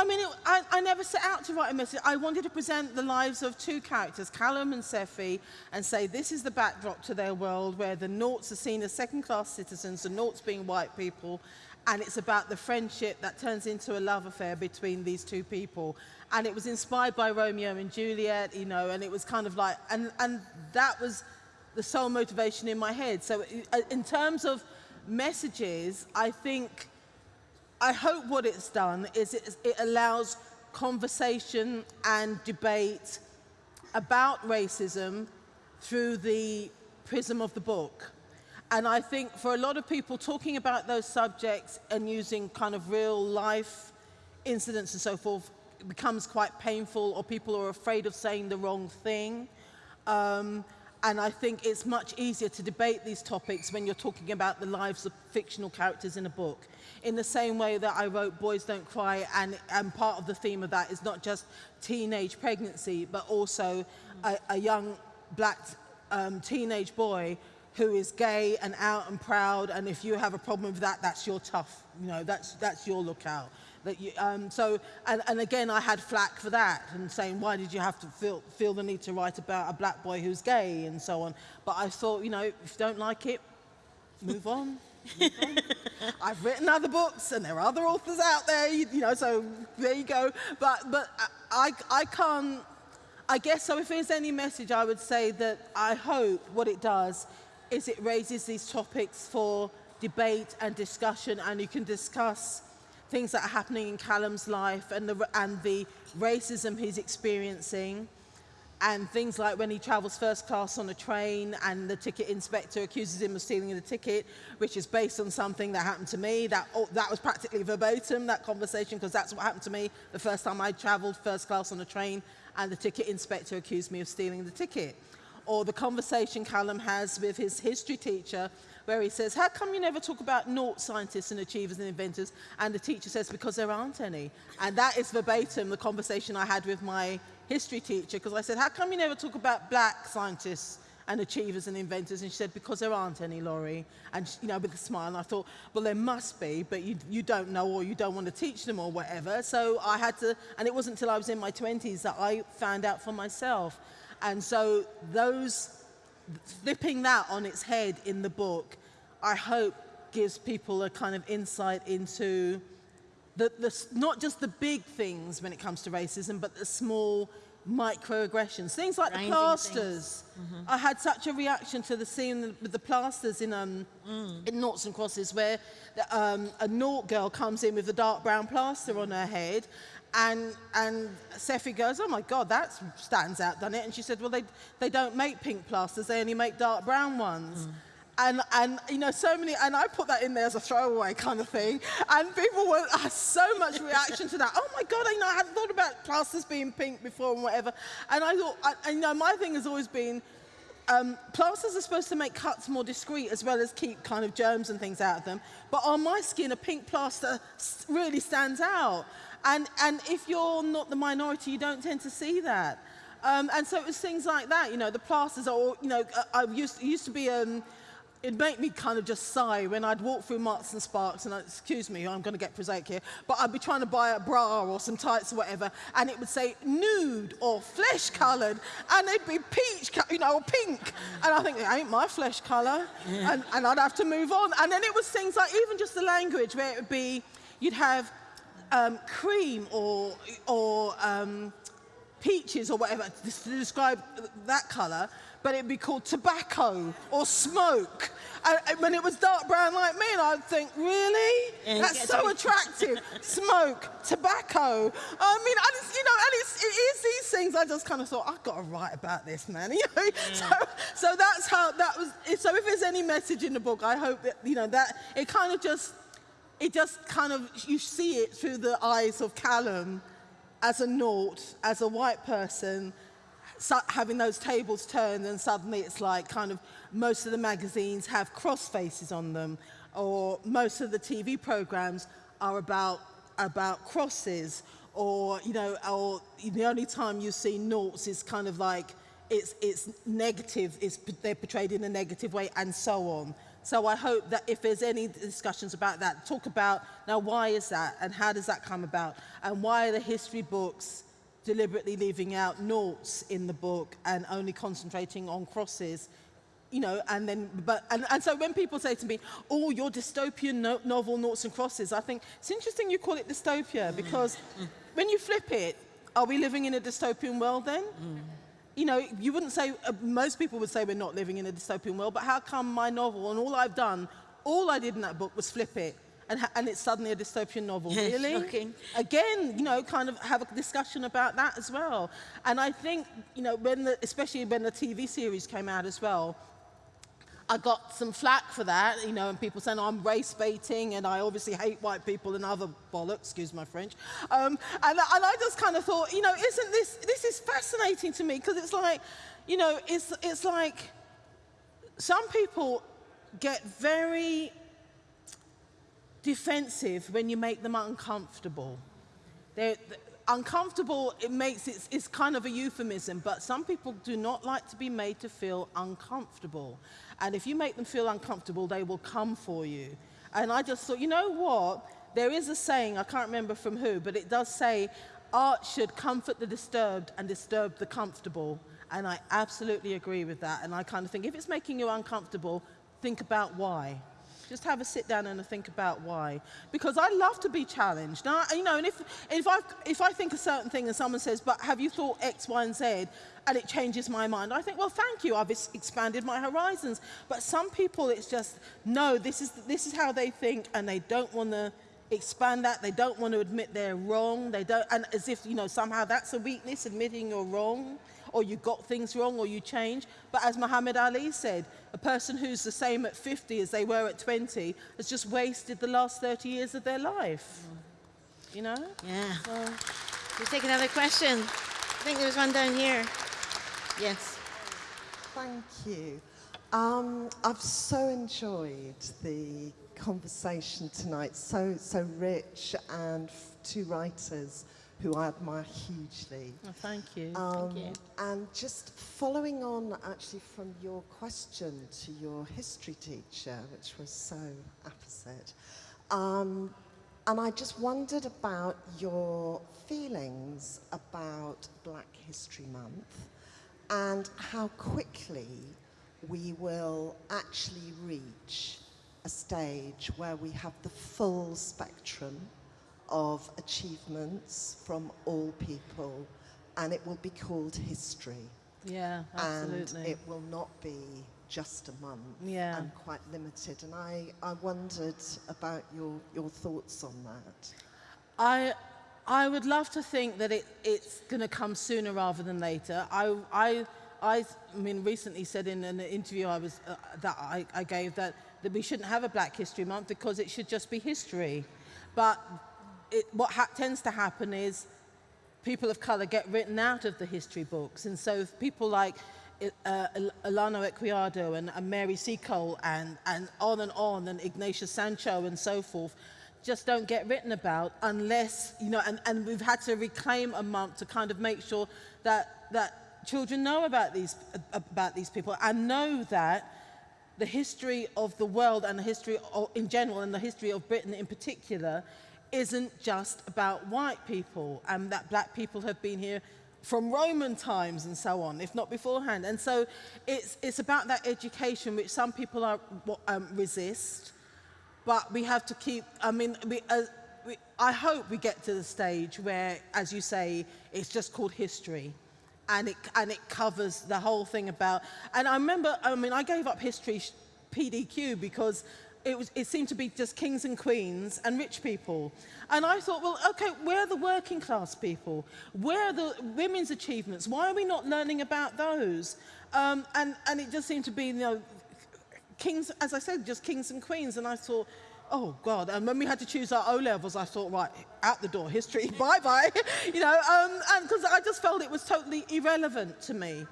I mean, it, I, I never set out to write a message. I wanted to present the lives of two characters, Callum and Sephy, and say this is the backdrop to their world where the Noughts are seen as second-class citizens, the Noughts being white people, and it's about the friendship that turns into a love affair between these two people. And it was inspired by Romeo and Juliet, you know, and it was kind of like, and, and that was the sole motivation in my head. So uh, in terms of messages, I think I hope what it's done is it, it allows conversation and debate about racism through the prism of the book. And I think for a lot of people, talking about those subjects and using kind of real life incidents and so forth becomes quite painful, or people are afraid of saying the wrong thing. Um, And I think it's much easier to debate these topics when you're talking about the lives of fictional characters in a book. In the same way that I wrote Boys Don't Cry, and, and part of the theme of that is not just teenage pregnancy, but also a, a young black um, teenage boy who is gay and out and proud, and if you have a problem with that, that's your tough, you know, that's, that's your lookout. That you, um, so, and, and again, I had flack for that and saying, why did you have to feel, feel the need to write about a black boy who's gay and so on. But I thought, you know, if you don't like it, move on. I've written other books and there are other authors out there, you, you know, so there you go. But, but I, I can't, I guess so if there's any message, I would say that I hope what it does is it raises these topics for debate and discussion and you can discuss things that are happening in Callum's life and the, and the racism he's experiencing and things like when he travels first class on a train and the ticket inspector accuses him of stealing the ticket, which is based on something that happened to me. That, oh, that was practically verbatim, that conversation, because that's what happened to me the first time I traveled first class on a train and the ticket inspector accused me of stealing the ticket. Or the conversation Callum has with his history teacher where he says, how come you never talk about naught scientists and achievers and inventors? And the teacher says, because there aren't any. And that is verbatim the conversation I had with my history teacher, because I said, how come you never talk about black scientists and achievers and inventors and she said because there aren't any Laurie and she, you know with a smile and I thought well there must be but you you don't know or you don't want to teach them or whatever so I had to and it wasn't until I was in my 20s that I found out for myself and so those flipping that on its head in the book, I hope gives people a kind of insight into the, the, not just the big things when it comes to racism, but the small microaggressions, things like Grinding the plasters. I had such a reaction to the scene with the plasters in um, in Noughts and Crosses where the, um, a Nought girl comes in with a dark brown plaster on her head and and Sephy goes, oh my God, that stands out, doesn't it? And she said, well, they, they don't make pink plasters, they only make dark brown ones. And, and, you know, so many, and I put that in there as a throwaway kind of thing. And people were, had so much reaction to that. Oh my God, I know, I hadn't thought about plasters being pink before and whatever. And I thought, I, and, you know, my thing has always been, um, plasters are supposed to make cuts more discreet as well as keep kind of germs and things out of them. But on my skin, a pink plaster really stands out. And, and if you're not the minority, you don't tend to see that. Um, and so it was things like that, you know, the plasters are, all, you know, I I used, it used to be, um, it'd make me kind of just sigh when I'd walk through Marks and Sparks, and I'd, excuse me, I'm going to get prosaic here, but I'd be trying to buy a bra or some tights or whatever, and it would say nude or flesh coloured, and it'd be peach, you know, or pink, and I think it ain't my flesh colour, and, and I'd have to move on. And then it was things like even just the language, where it would be, you'd have um, cream or or um, peaches or whatever to describe that colour, but it'd be called tobacco or smoke. And, when it was dark brown like me, and I'd think, really? Yeah, That's so attractive. smoke, tobacco. I mean, and it's, you know, and it's, it is these things. I just kind of thought, I've got to write about this, man. You know? So, so that's how that was. So if there's any message in the book, I hope that you know that it kind of just it just kind of, you see it through the eyes of Callum as a nought, as a white person, having those tables turned and suddenly it's like kind of most of the magazines have cross faces on them or most of the TV programs are about, about crosses or, you know, or the only time you see noughts is kind of like it's, it's negative, it's, they're portrayed in a negative way and so on. So I hope that if there's any discussions about that, talk about now why is that and how does that come about? And why are the history books deliberately leaving out noughts in the book and only concentrating on crosses you know, and then, but, and, and so when people say to me, oh, your dystopian no novel, Noughts and Crosses, I think it's interesting you call it dystopia because mm. when you flip it, are we living in a dystopian world then? Mm. You know, you wouldn't say, uh, most people would say we're not living in a dystopian world, but how come my novel and all I've done, all I did in that book was flip it and, ha- and it's suddenly a dystopian novel? Really? Again, you know, kind of have a discussion about that as well. And I think, you know, when the, especially when the TV series came out as well, I got some flack for that, you know, and people saying I'm race baiting and I obviously hate white people and other bollocks, excuse my French. Um, and, and I just kind of thought, you know, isn't this, this is fascinating to me because it's like, you know, it's, it's like some people get very defensive when you make them uncomfortable. They're, th- uncomfortable, it makes it, it's kind of a euphemism, but some people do not like to be made to feel uncomfortable. And if you make them feel uncomfortable, they will come for you. And I just thought, you know what? There is a saying, I can't remember from who, but it does say, art should comfort the disturbed and disturb the comfortable. And I absolutely agree with that. And I kind of think if it's making you uncomfortable, think about why. Just have a sit down and a think about why. Because I love to be challenged. Now, you know, and if, if, I, if I think a certain thing and someone says, but have you thought X, Y, and Z? And it changes my mind. I think, well, thank you. I've expanded my horizons. But some people, it's just, no, this is, this is how they think, and they don't want to expand that. They don't want to admit they're wrong. They don't, and as if, you know, somehow that's a weakness, admitting you're wrong or you got things wrong or you change. But as Muhammad Ali said, a person who's the same at 50 as they were at 20 has just wasted the last 30 years of their life. You know? Yeah. So, We'll take another question. I think there was one down here. Yes. Thank you. Um, I've so enjoyed the conversation tonight, so, so rich, and f- two writers who I admire hugely. well, thank you. Um, you. And just following on actually from your question to your history teacher, which was so apposite, um, and I just wondered about your feelings about Black History Month and how quickly we will actually reach a stage where we have the full spectrum of achievements from all people and it will be called history. Yeah, absolutely. And it will not be just a month Yeah. and quite limited. And I, I wondered about your, your thoughts on that. I, I would love to think that it, it's going to come sooner rather than later. I, I, I, mean, recently said in an interview I was, uh, that I, I gave that, that we shouldn't have a Black History Month because it should just be history. But it, what ha tends to happen is people of colour get written out of the history books. And so people like uh, Olaudah Equiano and, and Mary Seacole and, and on and on and Ignatius Sancho and so forth just don't get written about unless, you know, and, and we've had to reclaim a month to kind of make sure that, that children know about these, about these people and know that the history of the world and the history of, in general and the history of Britain in particular isn't just about white people and that black people have been here from Roman times and so on, if not beforehand. And so it's, it's about that education which some people are, um, resist, but we have to keep, I mean, we, uh, we, I hope we get to the stage where, as you say, it's just called history. And it, and it covers the whole thing about, and I remember, I mean, I gave up history PDQ because it, was, it seemed to be just kings and queens and rich people. And I thought, well, okay, where are the working class people? Where are the women's achievements? Why are we not learning about those? Um, and, and it just seemed to be, you know, kings, as I said, just kings and queens. And I thought, oh God. And when we had to choose our O levels, I thought, right, out the door, history, bye bye. you know, um, because I just felt it was totally irrelevant to me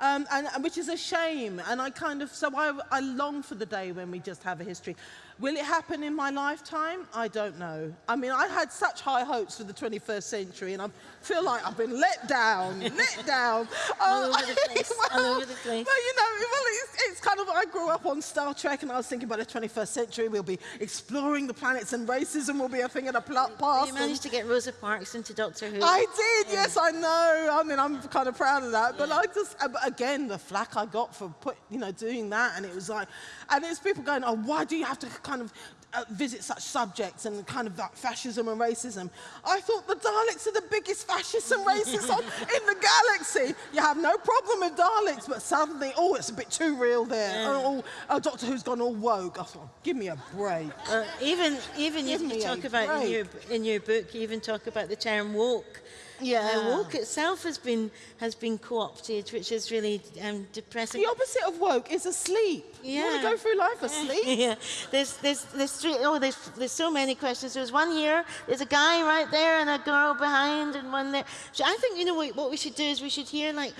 um, and, which is a shame. And I kind of, so I, I long for the day when we just have a history. Will it happen in my lifetime? I don't know. I mean, I had such high hopes for the 21st century, and I feel like I've been let down, let down. all over the place, well, all over the place. Well, you know, well, it's, it's kind of, I grew up on Star Trek, and I was thinking by the 21st century, we'll be exploring the planets, and racism will be a thing of the past. You managed to get Rosa Parks into Doctor Who. I did, yeah. yes, I know. I mean, I'm kind of proud of that. But yeah. I just, uh, again, the flack I got for put, you know, doing that, and it was like, and there's people going, oh, why do you have to kind of uh, visit such subjects and kind of like fascism and racism. I thought the Daleks are the biggest fascists and racists on, in the galaxy. You have no problem with Daleks, but suddenly, oh, it's a bit too real there. Yeah. Oh, oh, Doctor Who's gone all woke. I thought, give me a break. Uh, even even you, you talk about in your, in your book, you even talk about the term woke. Yeah. Uh, woke itself has been has been co-opted, which is really um, depressing. The opposite of woke is asleep. Yeah. You want to go through life asleep? yeah. There's there's there's three oh there's there's so many questions. There's one here. There's a guy right there and a girl behind and one there. So I think you know what, what we should do is we should hear like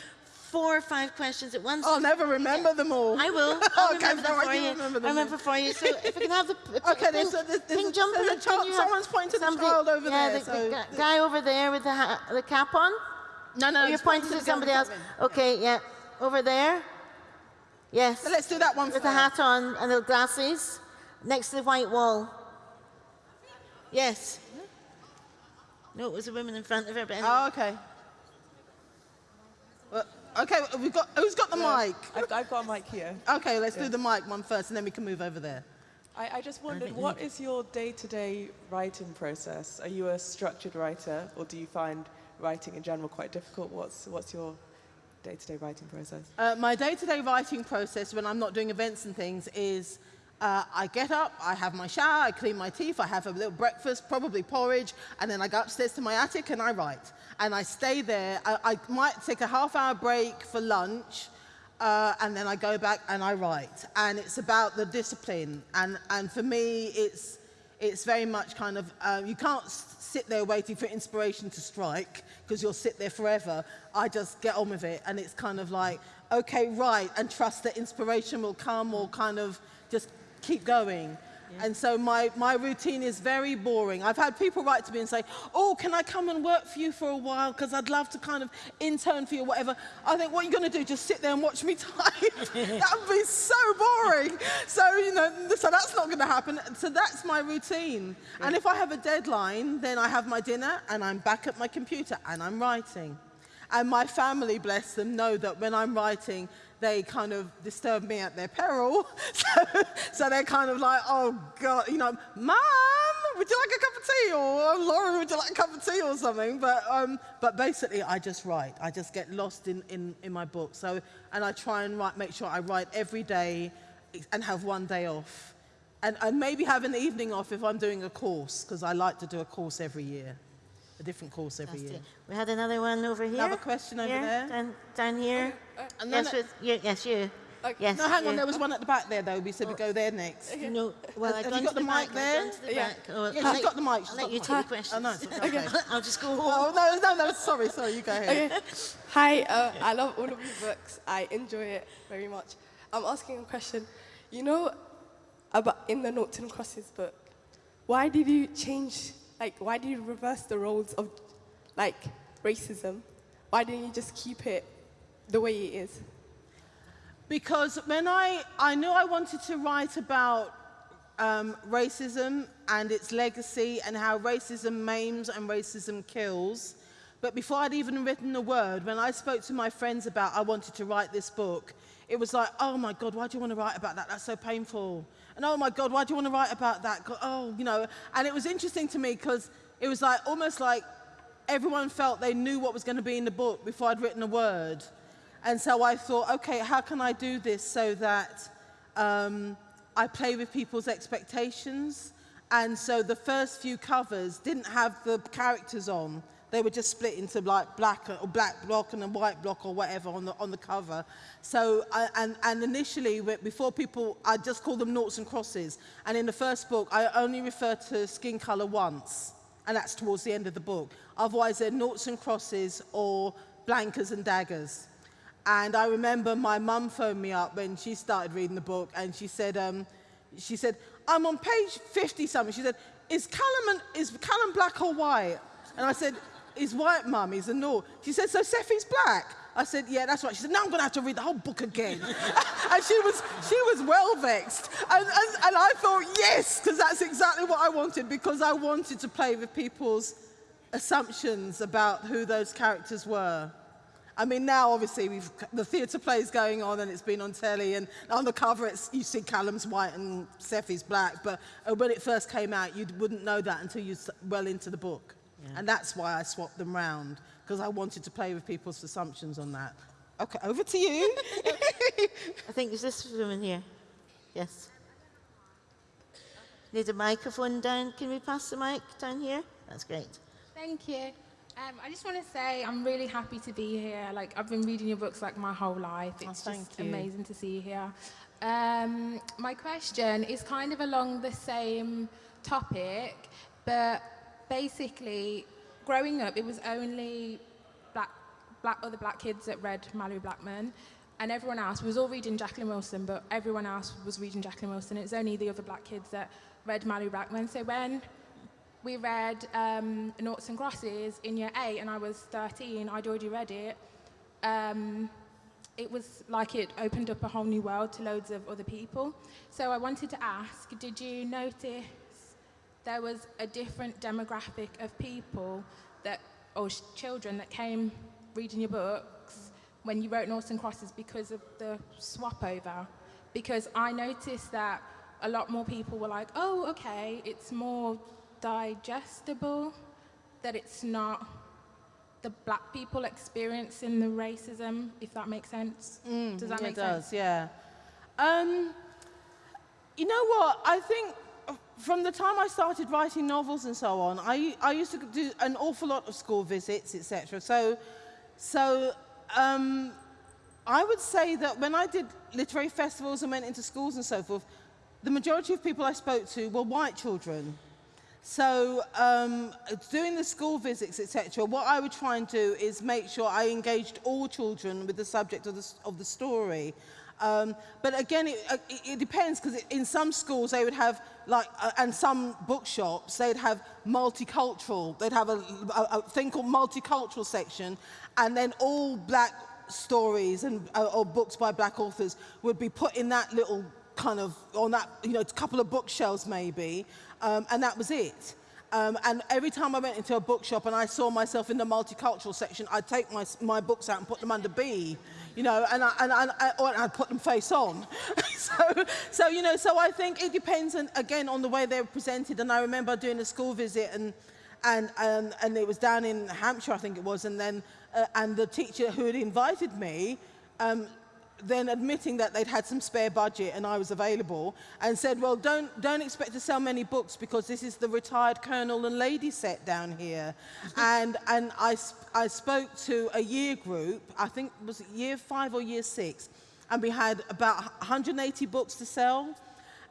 four or five questions at once. I'll never remember them all. I will. I'll okay, remember them for you. Remember them I remember for you. So if we can have the okay, there's, there's, there's, pink jumper. There's a child, someone's pointing to the child over yeah, there. The, so the guy over there with the, the cap on. No, no. You're pointing to somebody else. Okay, yeah. Over there. Yes. So let's do that one With the hat on and the glasses. Next to the white wall. Yes. No, it was a woman in front of her. But anyway. Oh, okay. Well, okay, we've got, who's got the yeah, mic? I've, I've, got a mic here. Okay, let's yeah. do the mic one first and then we can move over there. I, I just wondered, what is your day-to-day -day writing process? Are you a structured writer or do you find writing in general quite difficult? What's, what's your day-to-day -day writing process? Uh, my day-to-day -day writing process when I'm not doing events and things is uh, I get up, I have my shower, I clean my teeth, I have a little breakfast, probably porridge, and then I go upstairs to my attic and I write. And I stay there. I, I might take a half hour break for lunch, uh, and then I go back and I write. And it's about the discipline. And, and for me, it's, it's very much kind of, uh, you can't sit there waiting for inspiration to strike because you'll sit there forever. I just get on with it and it's kind of like, okay, right, and trust that inspiration will come or kind of just keep going. And so my, my routine is very boring. I've had people write to me and say, oh, can I come and work for you for a while? Because I'd love to kind of intern for you or whatever. I think, what are you going to do? Just sit there and watch me type? that would be so boring. so, you know, so that's not going to happen. So that's my routine. Yeah. And if I have a deadline, then I have my dinner and I'm back at my computer and I'm writing. And my family, bless them, know that when I'm writing, they kind of disturb me at their peril. so, so they're kind of like, oh God, you know, Mom, would you like a cup of tea? Or Laura, would you like a cup of tea or something? But, um, but basically, I just write. I just get lost in, in, in my book. So, and I try and write, make sure I write every day and have one day off. And, and maybe have an evening off if I'm doing a course, because I like to do a course every year, a different course every year. We had another one over here. Have a question over here, there. Down, down here. And then yes, with, you, yes, you. Yes, no, hang on, you. there was one at the back there, though. We said we go there next. No, well, Have- I've you got the mic back, I've there? the Yeah. back. Oh, Yeah, I'll got the mic. she's I'll let you the take the questions. Oh, no, it's okay. I'll just go home. Oh, no, no, no, sorry, sorry, you go ahead. Okay. Hi, uh, I love all of your books. I enjoy it very much. I'm asking a question. You know, about in the Noughts and Crosses book, why did you change, like, why did you reverse the roles of, like, racism? Why didn't you just keep it the way it is? Because when I, I knew I wanted to write about um, racism and its legacy and how racism maims and racism kills. But before I'd even written a word, when I spoke to my friends about I wanted to write this book, it was like, oh my God, why do you want to write about that? That's so painful. And oh my God, why do you want to write about that? Oh, you know, and it was interesting to me because it was like almost like everyone felt they knew what was going to be in the book before I'd written a word. And so I thought, okay, how can I do this so that um, I play with people's expectations? And so the first few covers didn't have the characters on. They were just split into like black or black block and a white block or whatever on the on the cover. So I, and and initially before people, I just called them noughts and crosses. And in the first book, I only refer to skin color once, and that's towards the end of the book. Otherwise, they're noughts and crosses or blankers and daggers. And I remember my mum phoned me up when she started reading the book, and she said, um, she said, I'm on page 50 something. She said, is Callum, an, is Callum black or white? And I said, he's white, mum, he's a no. She said, so Sephy's black? I said, yeah, that's right. She said, now I'm going to have to read the whole book again. and she was, she was well vexed. And, and, and I thought, yes, because that's exactly what I wanted, because I wanted to play with people's assumptions about who those characters were. I mean, now obviously we've, the theatre play is going on and it's been on telly, and on the cover it's, you see Callum's white and Sephy's black, but uh, when it first came out, you wouldn't know that until you s- well into the book. And that's why I swapped them round, because I wanted to play with people's assumptions on that. Okay, over to you. I think is this woman here. Yes. Need a microphone down. Can we pass the mic down here? That's great. Thank you. Um, I just want to say I'm really happy to be here. Like I've been reading your books like my whole life. It's thank just you. amazing to see you here. Um, my question is kind of along the same topic, but basically, growing up, it was only black, black other black kids that read Malorie Blackman, and everyone else was all reading Jacqueline Wilson, but everyone else was reading Jacqueline Wilson. It's only the other black kids that read Malorie Blackman. So when we read um, Noughts and Crosses in year eight, and I was 13. I'd already read it. Um, it was like it opened up a whole new world to loads of other people. So I wanted to ask, did you notice there was a different demographic of people that, or children that came reading your books when you wrote Noughts and Crosses because of the swap over? Because I noticed that a lot more people were like, oh, okay, it's more digestible, that it's not the black people experiencing the racism, if that makes sense. Does that make it does, sense? yeah. Um, you know what? I think from the time I started writing novels and so on, I, I used to do an awful lot of school visits, etc. So, so um, I would say that when I did literary festivals and went into schools and so forth, the majority of people I spoke to were white children. So um, doing the school visits, etc., what I would try and do is make sure I engaged all children with the subject of the, of the story. Um, but again, it, uh, it, it depends because in some schools they would have like, uh, and some bookshops they'd have multicultural. They'd have a, a, a thing called multicultural section, and then all black stories and uh, or books by black authors would be put in that little kind of on that you know couple of bookshelves maybe, um, and that was it. Um, and every time I went into a bookshop and I saw myself in the multicultural section, I'd take my, my books out and put them under B, you know, and, I, and, I, or I'd put them face on. so, so, you know, so I think it depends, on, again, on the way they're presented. And I remember doing a school visit and, and, and, and it was down in Hampshire, I think it was, and then, uh, and the teacher who had invited me um, then admitting that they'd had some spare budget and I was available and said, well, don't, don't expect to sell many books because this is the retired colonel and lady set down here. and and I, I spoke to a year group, I think was year five or year six, and we had about 180 books to sell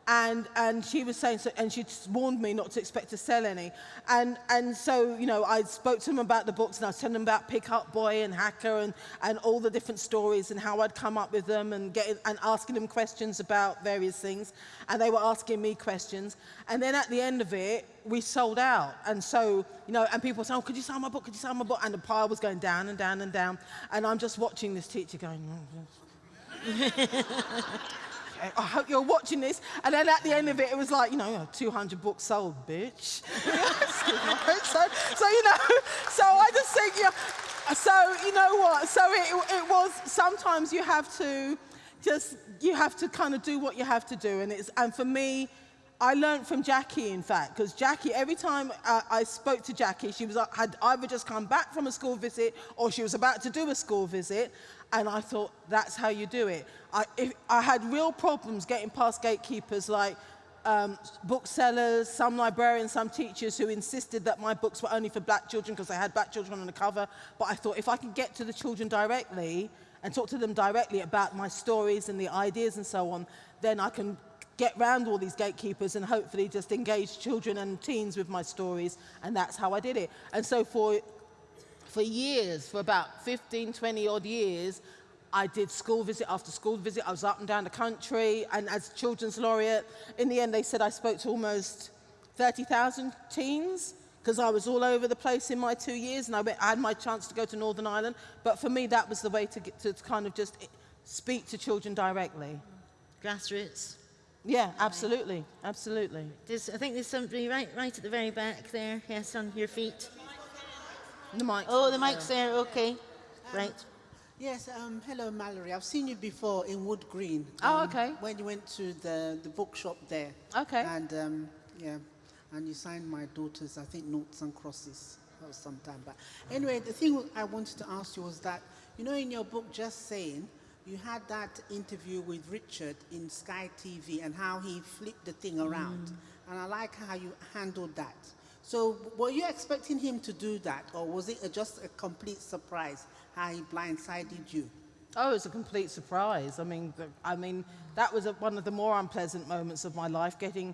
and and she was saying so, and she warned me not to expect to sell any. And and so you know I spoke to them about the books and I was telling them about Pig-Heart Boy and Hacker and and all the different stories and how I'd come up with them and getting and asking them questions about various things. And they were asking me questions. And then at the end of it we sold out. And so you know and people saying oh, could you sell my book? Could you sell my book? And the pile was going down and down and down. And I'm just watching this teacher going oh, I hope you're watching this. And then at the end of it, it was like, you know, 200 books sold, bitch. so, so, you know, so I just think, yeah, so, you know what? So it, it was, sometimes you have to just, you have to kind of do what you have to do. And, it's, and for me, I learned from Jackie, in fact, because Jackie, every time I spoke to Jackie, she was, uh, had either just come back from a school visit or she was about to do a school visit. And I thought, that's how you do it. I, if, I had real problems getting past gatekeepers like um, booksellers, some librarians, some teachers who insisted that my books were only for black children because they had black children on the cover. But I thought if I can get to the children directly and talk to them directly about my stories and the ideas and so on, then I can get round all these gatekeepers and hopefully just engage children and teens with my stories. And that's how I did it. And so for for years, for about 15, 20 odd years, I did school visit after school visit. I was up and down the country. And as children's laureate, in the end, they said I spoke to almost 30,000 teens because I was all over the place in my two years and I, went, I, had my chance to go to Northern Ireland. But for me, that was the way to, get, to kind of just speak to children directly. Grassroots. Yeah, absolutely, absolutely. There's, I think there's somebody right, right at the very back there. Yes, on your feet. The mic. Oh, the mic's there. Okay, um, right. Yes. Um, hello, Malorie. I've seen you before in Wood Green. Oh, um, oh, okay. When you went to the the bookshop there. Okay. And um, yeah, and you signed my daughter's, I think, Noughts and Crosses. That was some time back. Anyway, the thing I wanted to ask you was that you know in your book, just saying. You had that interview with Richard in Sky TV and how he flipped the thing around. Mm. And I like how you handled that. So were you expecting him to do that, or was it just a complete surprise how he blindsided you? Oh, it was a complete surprise. I mean, I mean, that was a, one of the more unpleasant moments of my life, getting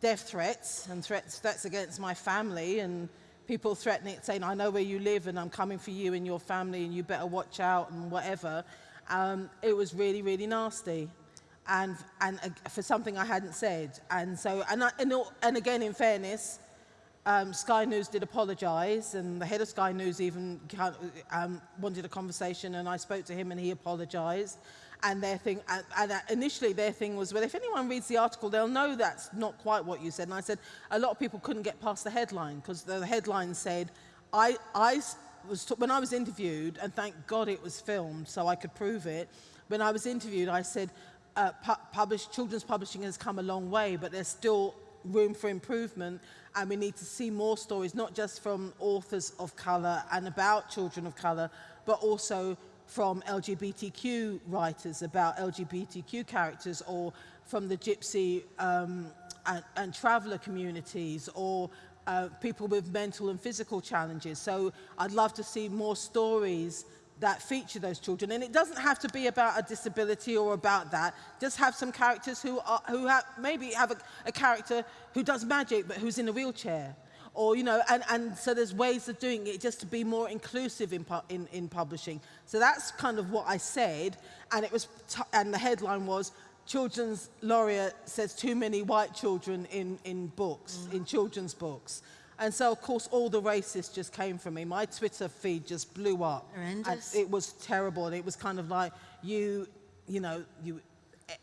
death threats and threats, threats against my family and people threatening, saying, I know where you live and I'm coming for you and your family and you better watch out and whatever. Um, it was really, really nasty. And, and uh, for something I hadn't said. And so, and, I, and, and again, in fairness, um, Sky News did apologise, and the head of Sky News even um, wanted a conversation, and I spoke to him, and he apologised. And their thing, and, and initially their thing was, well, if anyone reads the article, they'll know that's not quite what you said. And I said, a lot of people couldn't get past the headline because the headline said, I, I was when I was interviewed, and thank God it was filmed so I could prove it. When I was interviewed, I said, uh, pu published, children's publishing has come a long way, but there's still room for improvement and we need to see more stories, not just from authors of colour and about children of colour, but also from LGBTQ writers about LGBTQ characters or from the gypsy um, and, and traveller communities or uh, people with mental and physical challenges. So I'd love to see more stories that feature those children. And it doesn't have to be about a disability or about that. Just have some characters who, are, who have, maybe have a, a character who does magic but who's in a wheelchair. Or, you know, and, and so there's ways of doing it just to be more inclusive in, in, in publishing. So that's kind of what I said. And, it was and the headline was, Children's Laureate says too many white children in, in books, mm. in children's books. And so, of course, all the racists just came for me. My Twitter feed just blew up. Horrendous. And it was terrible. And it was kind of like, you, you know, you,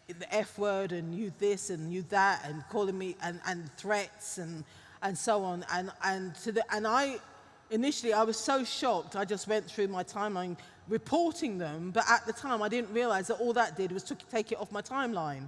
the F word and you this and you that and calling me and, and threats and and so on. And, and, to the, and I, initially, I was so shocked. I just went through my timeline reporting them, but at the time I didn't realize that all that did was to take it off my timeline.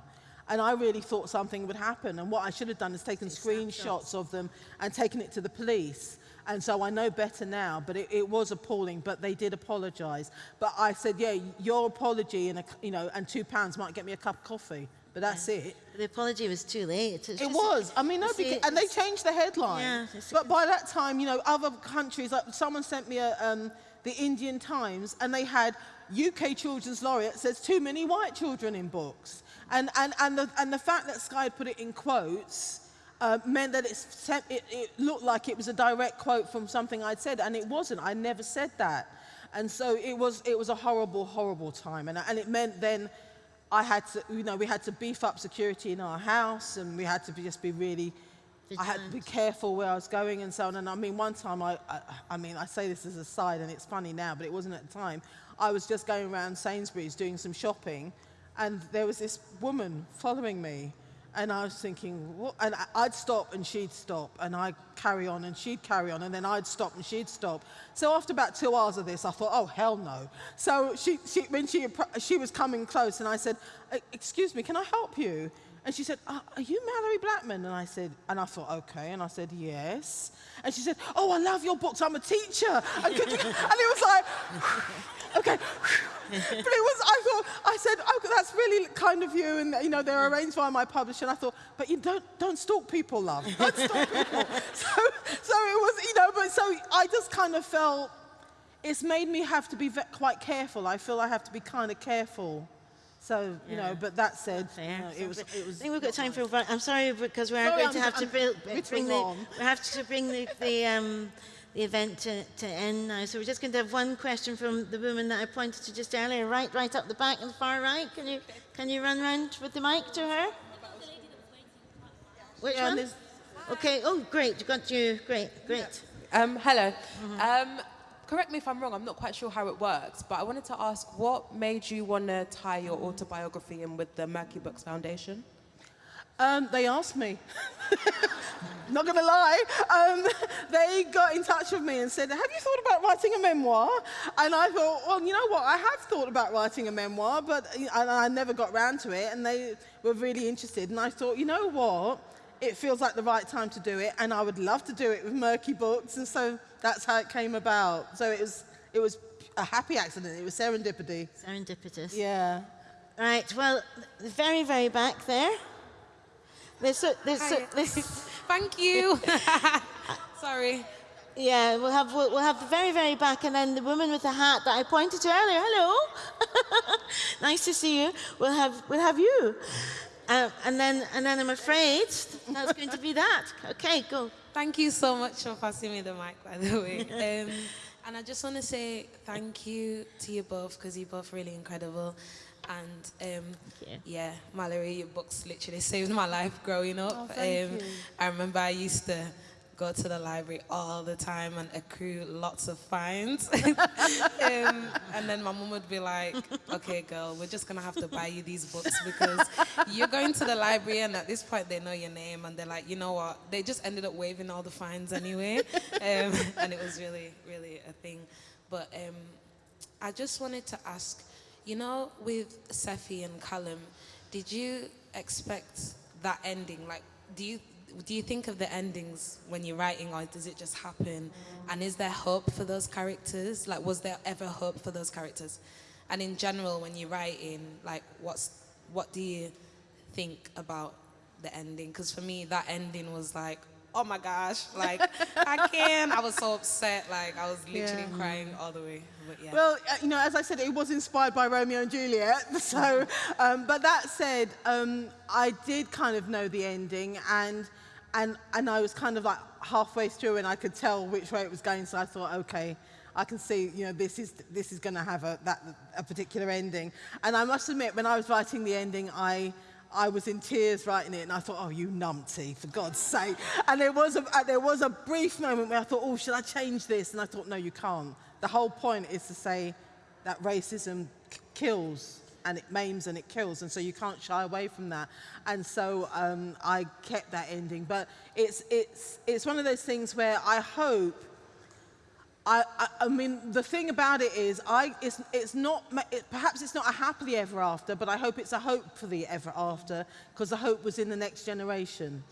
And I really thought something would happen. And what I should have done is taken screenshots of them and taken it to the police. And so I know better now, but it, it was appalling, but they did apologize. But I said, yeah, your apology and, a, you know, and two pounds might get me a cup of coffee, but that's yeah. it. The apology was too late. It, it was. I mean, no, because, and they changed the headline. Yeah, but by that time, you know, other countries, like someone sent me a, um, the Indian Times, and they had UK Children's Laureate says too many white children in books. And, and, and, the, and the fact that Sky put it in quotes, uh, meant that it, it, it looked like it was a direct quote from something I'd said, and it wasn't. I never said that. And so it was, it was a horrible, horrible time. And, and it meant then I had to, you know, we had to beef up security in our house, and we had to be, just be really, I had to be careful where I was going and so on. And I mean, one time, I, I, I mean, I say this as a side, and it's funny now, but it wasn't at the time. I was just going around Sainsbury's doing some shopping, and there was this woman following me. And I was thinking, what? and I'd stop and she'd stop, and I'd carry on and she'd carry on, and then I'd stop and she'd stop. So after about two hours of this, I thought, oh, hell no. So she, she, when she, she was coming close, and I said, excuse me, can I help you? And she said, uh, are you Malorie Blackman? And I said, and I thought, okay. And I said, yes. And she said, oh, I love your books. I'm a teacher. And, you, and it was like, okay. but it was, I thought, I said, oh, that's really kind of you. And, you know, they're arranged by my publisher. And I thought, but you don't, don't stalk people, love. Don't stalk people. so, so it was, you know, but so I just kind of felt, it's made me have to be quite careful. I feel I have to be kind of careful. So, you yeah. know, but that said, you know, it, was, it was... I think we've got time for... I'm sorry, because we are sorry, going to have I'm, to bring, bring the... We have to bring the, the um, the event to, to end now. So we're just going to have one question from the woman that I pointed to just earlier, right, right up the back and the far right. Can you, can you run round with the mic to her? Which yeah, one? Okay, oh, great, You got you, great, great. Um, hello. Mm -hmm. um, correct me if I'm wrong, I'm not quite sure how it works, but I wanted to ask what made you want to tie your autobiography in with the Merky Books Foundation? Um, they asked me. Not going to lie. Um, they got in touch with me and said, have you thought about writing a memoir? And I thought, well, you know what? I have thought about writing a memoir, but I never got round to it. And they were really interested. And I thought, you know what? It feels like the right time to do it. And I would love to do it with Merky Books. And so that's how it came about. So it was, it was a happy accident. It was serendipity. Serendipitous. Yeah. Right. Well, very, very back there. There's a, there's a, there's Thank you. Sorry. Yeah, we'll have we'll, we'll, have the very very back, and then the woman with the hat that I pointed to earlier. Hello, nice to see you. We'll have we'll have you, uh, and then and then I'm afraid that's going to be that. Okay, go. Thank you so much for passing me the mic, by the way. Um, and I just want to say thank you to you both because you're both really incredible. And um, yeah, Malorie, your books literally saved my life growing up. Oh, um, I remember I used to go to the library all the time and accrue lots of fines. um, and then my mom would be like, okay, girl, we're just going to have to buy you these books because you're going to the library and at this point they know your name and they're like, you know what? They just ended up waiving all the fines anyway. Um, and it was really, really a thing. But um, I just wanted to ask, you know, with Sephy and Callum, did you expect that ending? Like, do you do you think of the endings when you're writing, or does it just happen? And is there hope for those characters? Like, was there ever hope for those characters? And in general, when you're writing, like, what's what do you think about the ending? Because for me, that ending was like, oh my gosh, like I can't. I was so upset, like I was literally yeah. crying all the way. Yeah. Well, uh, you know, as I said, it was inspired by Romeo and Juliet. So, um, but that said, um, I did kind of know the ending, and and and I was kind of like halfway through, and I could tell which way it was going. So I thought, okay. I can see, you know, this is, this is going to have a, that, a particular ending. And I must admit, when I was writing the ending, I, I was in tears writing it, and I thought, oh, you numpty, for God's sake. And there was, a, uh, there was a brief moment where I thought, oh, should I change this? And I thought, no, you can't. The whole point is to say that racism kills, and it maims and it kills, and so you can't shy away from that. And so um, I kept that ending. But it's, it's, it's one of those things where I hope I, I, mean, the thing about it is, I, it's, it's not, it, perhaps it's not a happily ever after, but I hope it's a hope for the ever after, because the hope was in the next generation.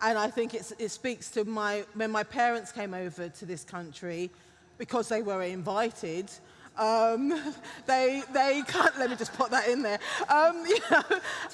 And I think it speaks to my, when my parents came over to this country, because they were invited, um, they, they can't, let me just put that in there. Um, you know,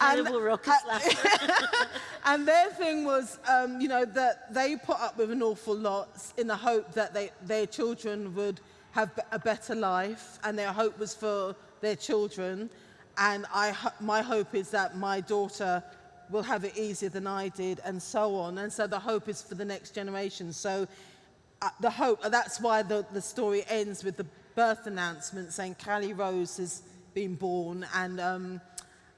Terrible and, and their thing was, um, you know, that they put up with an awful lot in the hope that they, their children would have a better life, and their hope was for their children. And I, my hope is that my daughter will have it easier than I did, and so on. And so the hope is for the next generation. So uh, the hope, that's why the, the story ends with the birth announcement saying Callie Rose has been born and um,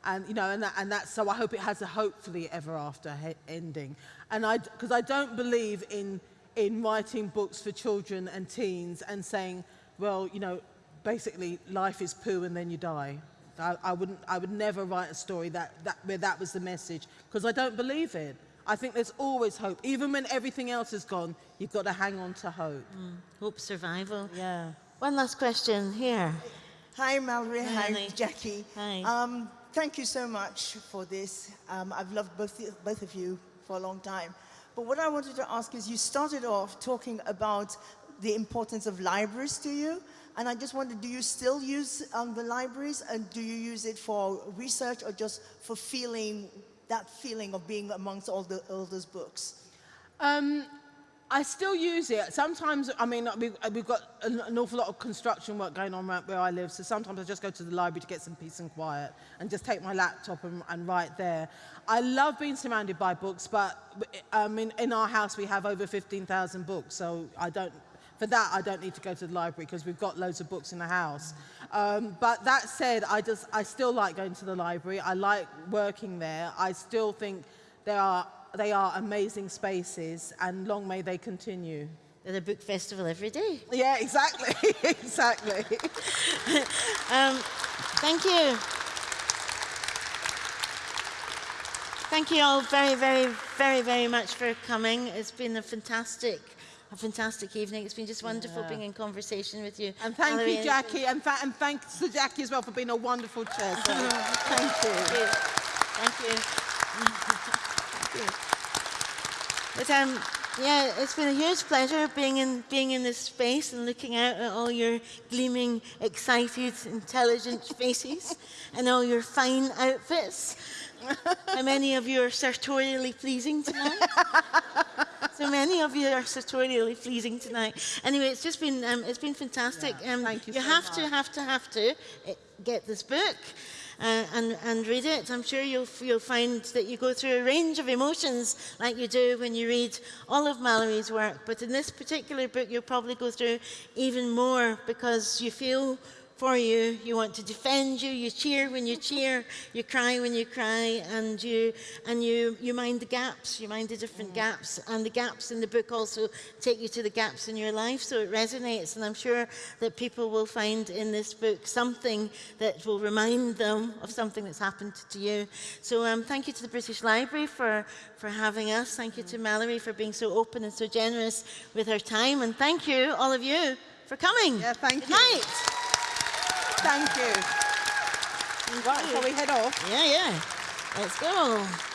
and you know and, that, and that's so I hope it has a hopefully ever after ending. And I because I don't believe in in writing books for children and teens and saying well you know basically life is poo and then you die. I, I wouldn't I would never write a story that, that where that was the message because I don't believe it. I think there's always hope. Even when everything else is gone you've got to hang on to hope. Mm, hope survival. Yeah one last question here. Hi, Malorie. Hi, Hi Jackie. Hi. Um, thank you so much for this. Um, I've loved both, both of you for a long time. But what I wanted to ask is, you started off talking about the importance of libraries to you. And I just wondered, do you still use um, the libraries? And do you use it for research or just for feeling, that feeling of being amongst all, the, all those books? Um, I still use it. Sometimes, I mean, we've, we've got an, awful lot of construction work going on right where I live, so sometimes I just go to the library to get some peace and quiet and just take my laptop and, and write there. I love being surrounded by books, but um, in, in our house we have over 15,000 books, so I don't, for that I don't need to go to the library because we've got loads of books in the house. Um, but that said, I, just, I still like going to the library. I like working there. I still think there are they are amazing spaces and long may they continue. They're the book festival every day. Yeah, exactly, exactly. um, thank you. Thank you all very, very, very, very much for coming. It's been a fantastic a fantastic evening. It's been just wonderful yeah. being in conversation with you. And thank Valerie you, Jackie, and, and thanks to Jackie as well for being a wonderful chair. So thank you. Thank you. Thank you. But um, yeah, it's been a huge pleasure being in, being in this space and looking out at all your gleaming, excited, intelligent faces and all your fine outfits. How many of you are sartorially pleasing tonight? so many of you are sartorially pleasing tonight. Anyway, it's just been, um, it's been fantastic. Yeah, um, thank you, you so have much. to, have to, have to eh, get this book uh, and, and read it. I'm sure you'll, you'll find that you go through a range of emotions like you do when you read all of Malorie's work. But in this particular book, you'll probably go through even more because you feel for you, you want to defend you, you cheer when you cheer, you cry when you cry, and you and you you mind the gaps, you mind the different mm. gaps, and the gaps in the book also take you to the gaps in your life, so it resonates, and I'm sure that people will find in this book something that will remind them of something that's happened to you. So um, thank you to the British Library for, for having us, thank you to mm. Malorie for being so open and so generous with her time, and thank you, all of you, for coming. Yeah, thank Good you. night. Thank you. Right, shall we head off? Yeah, yeah. Let's go.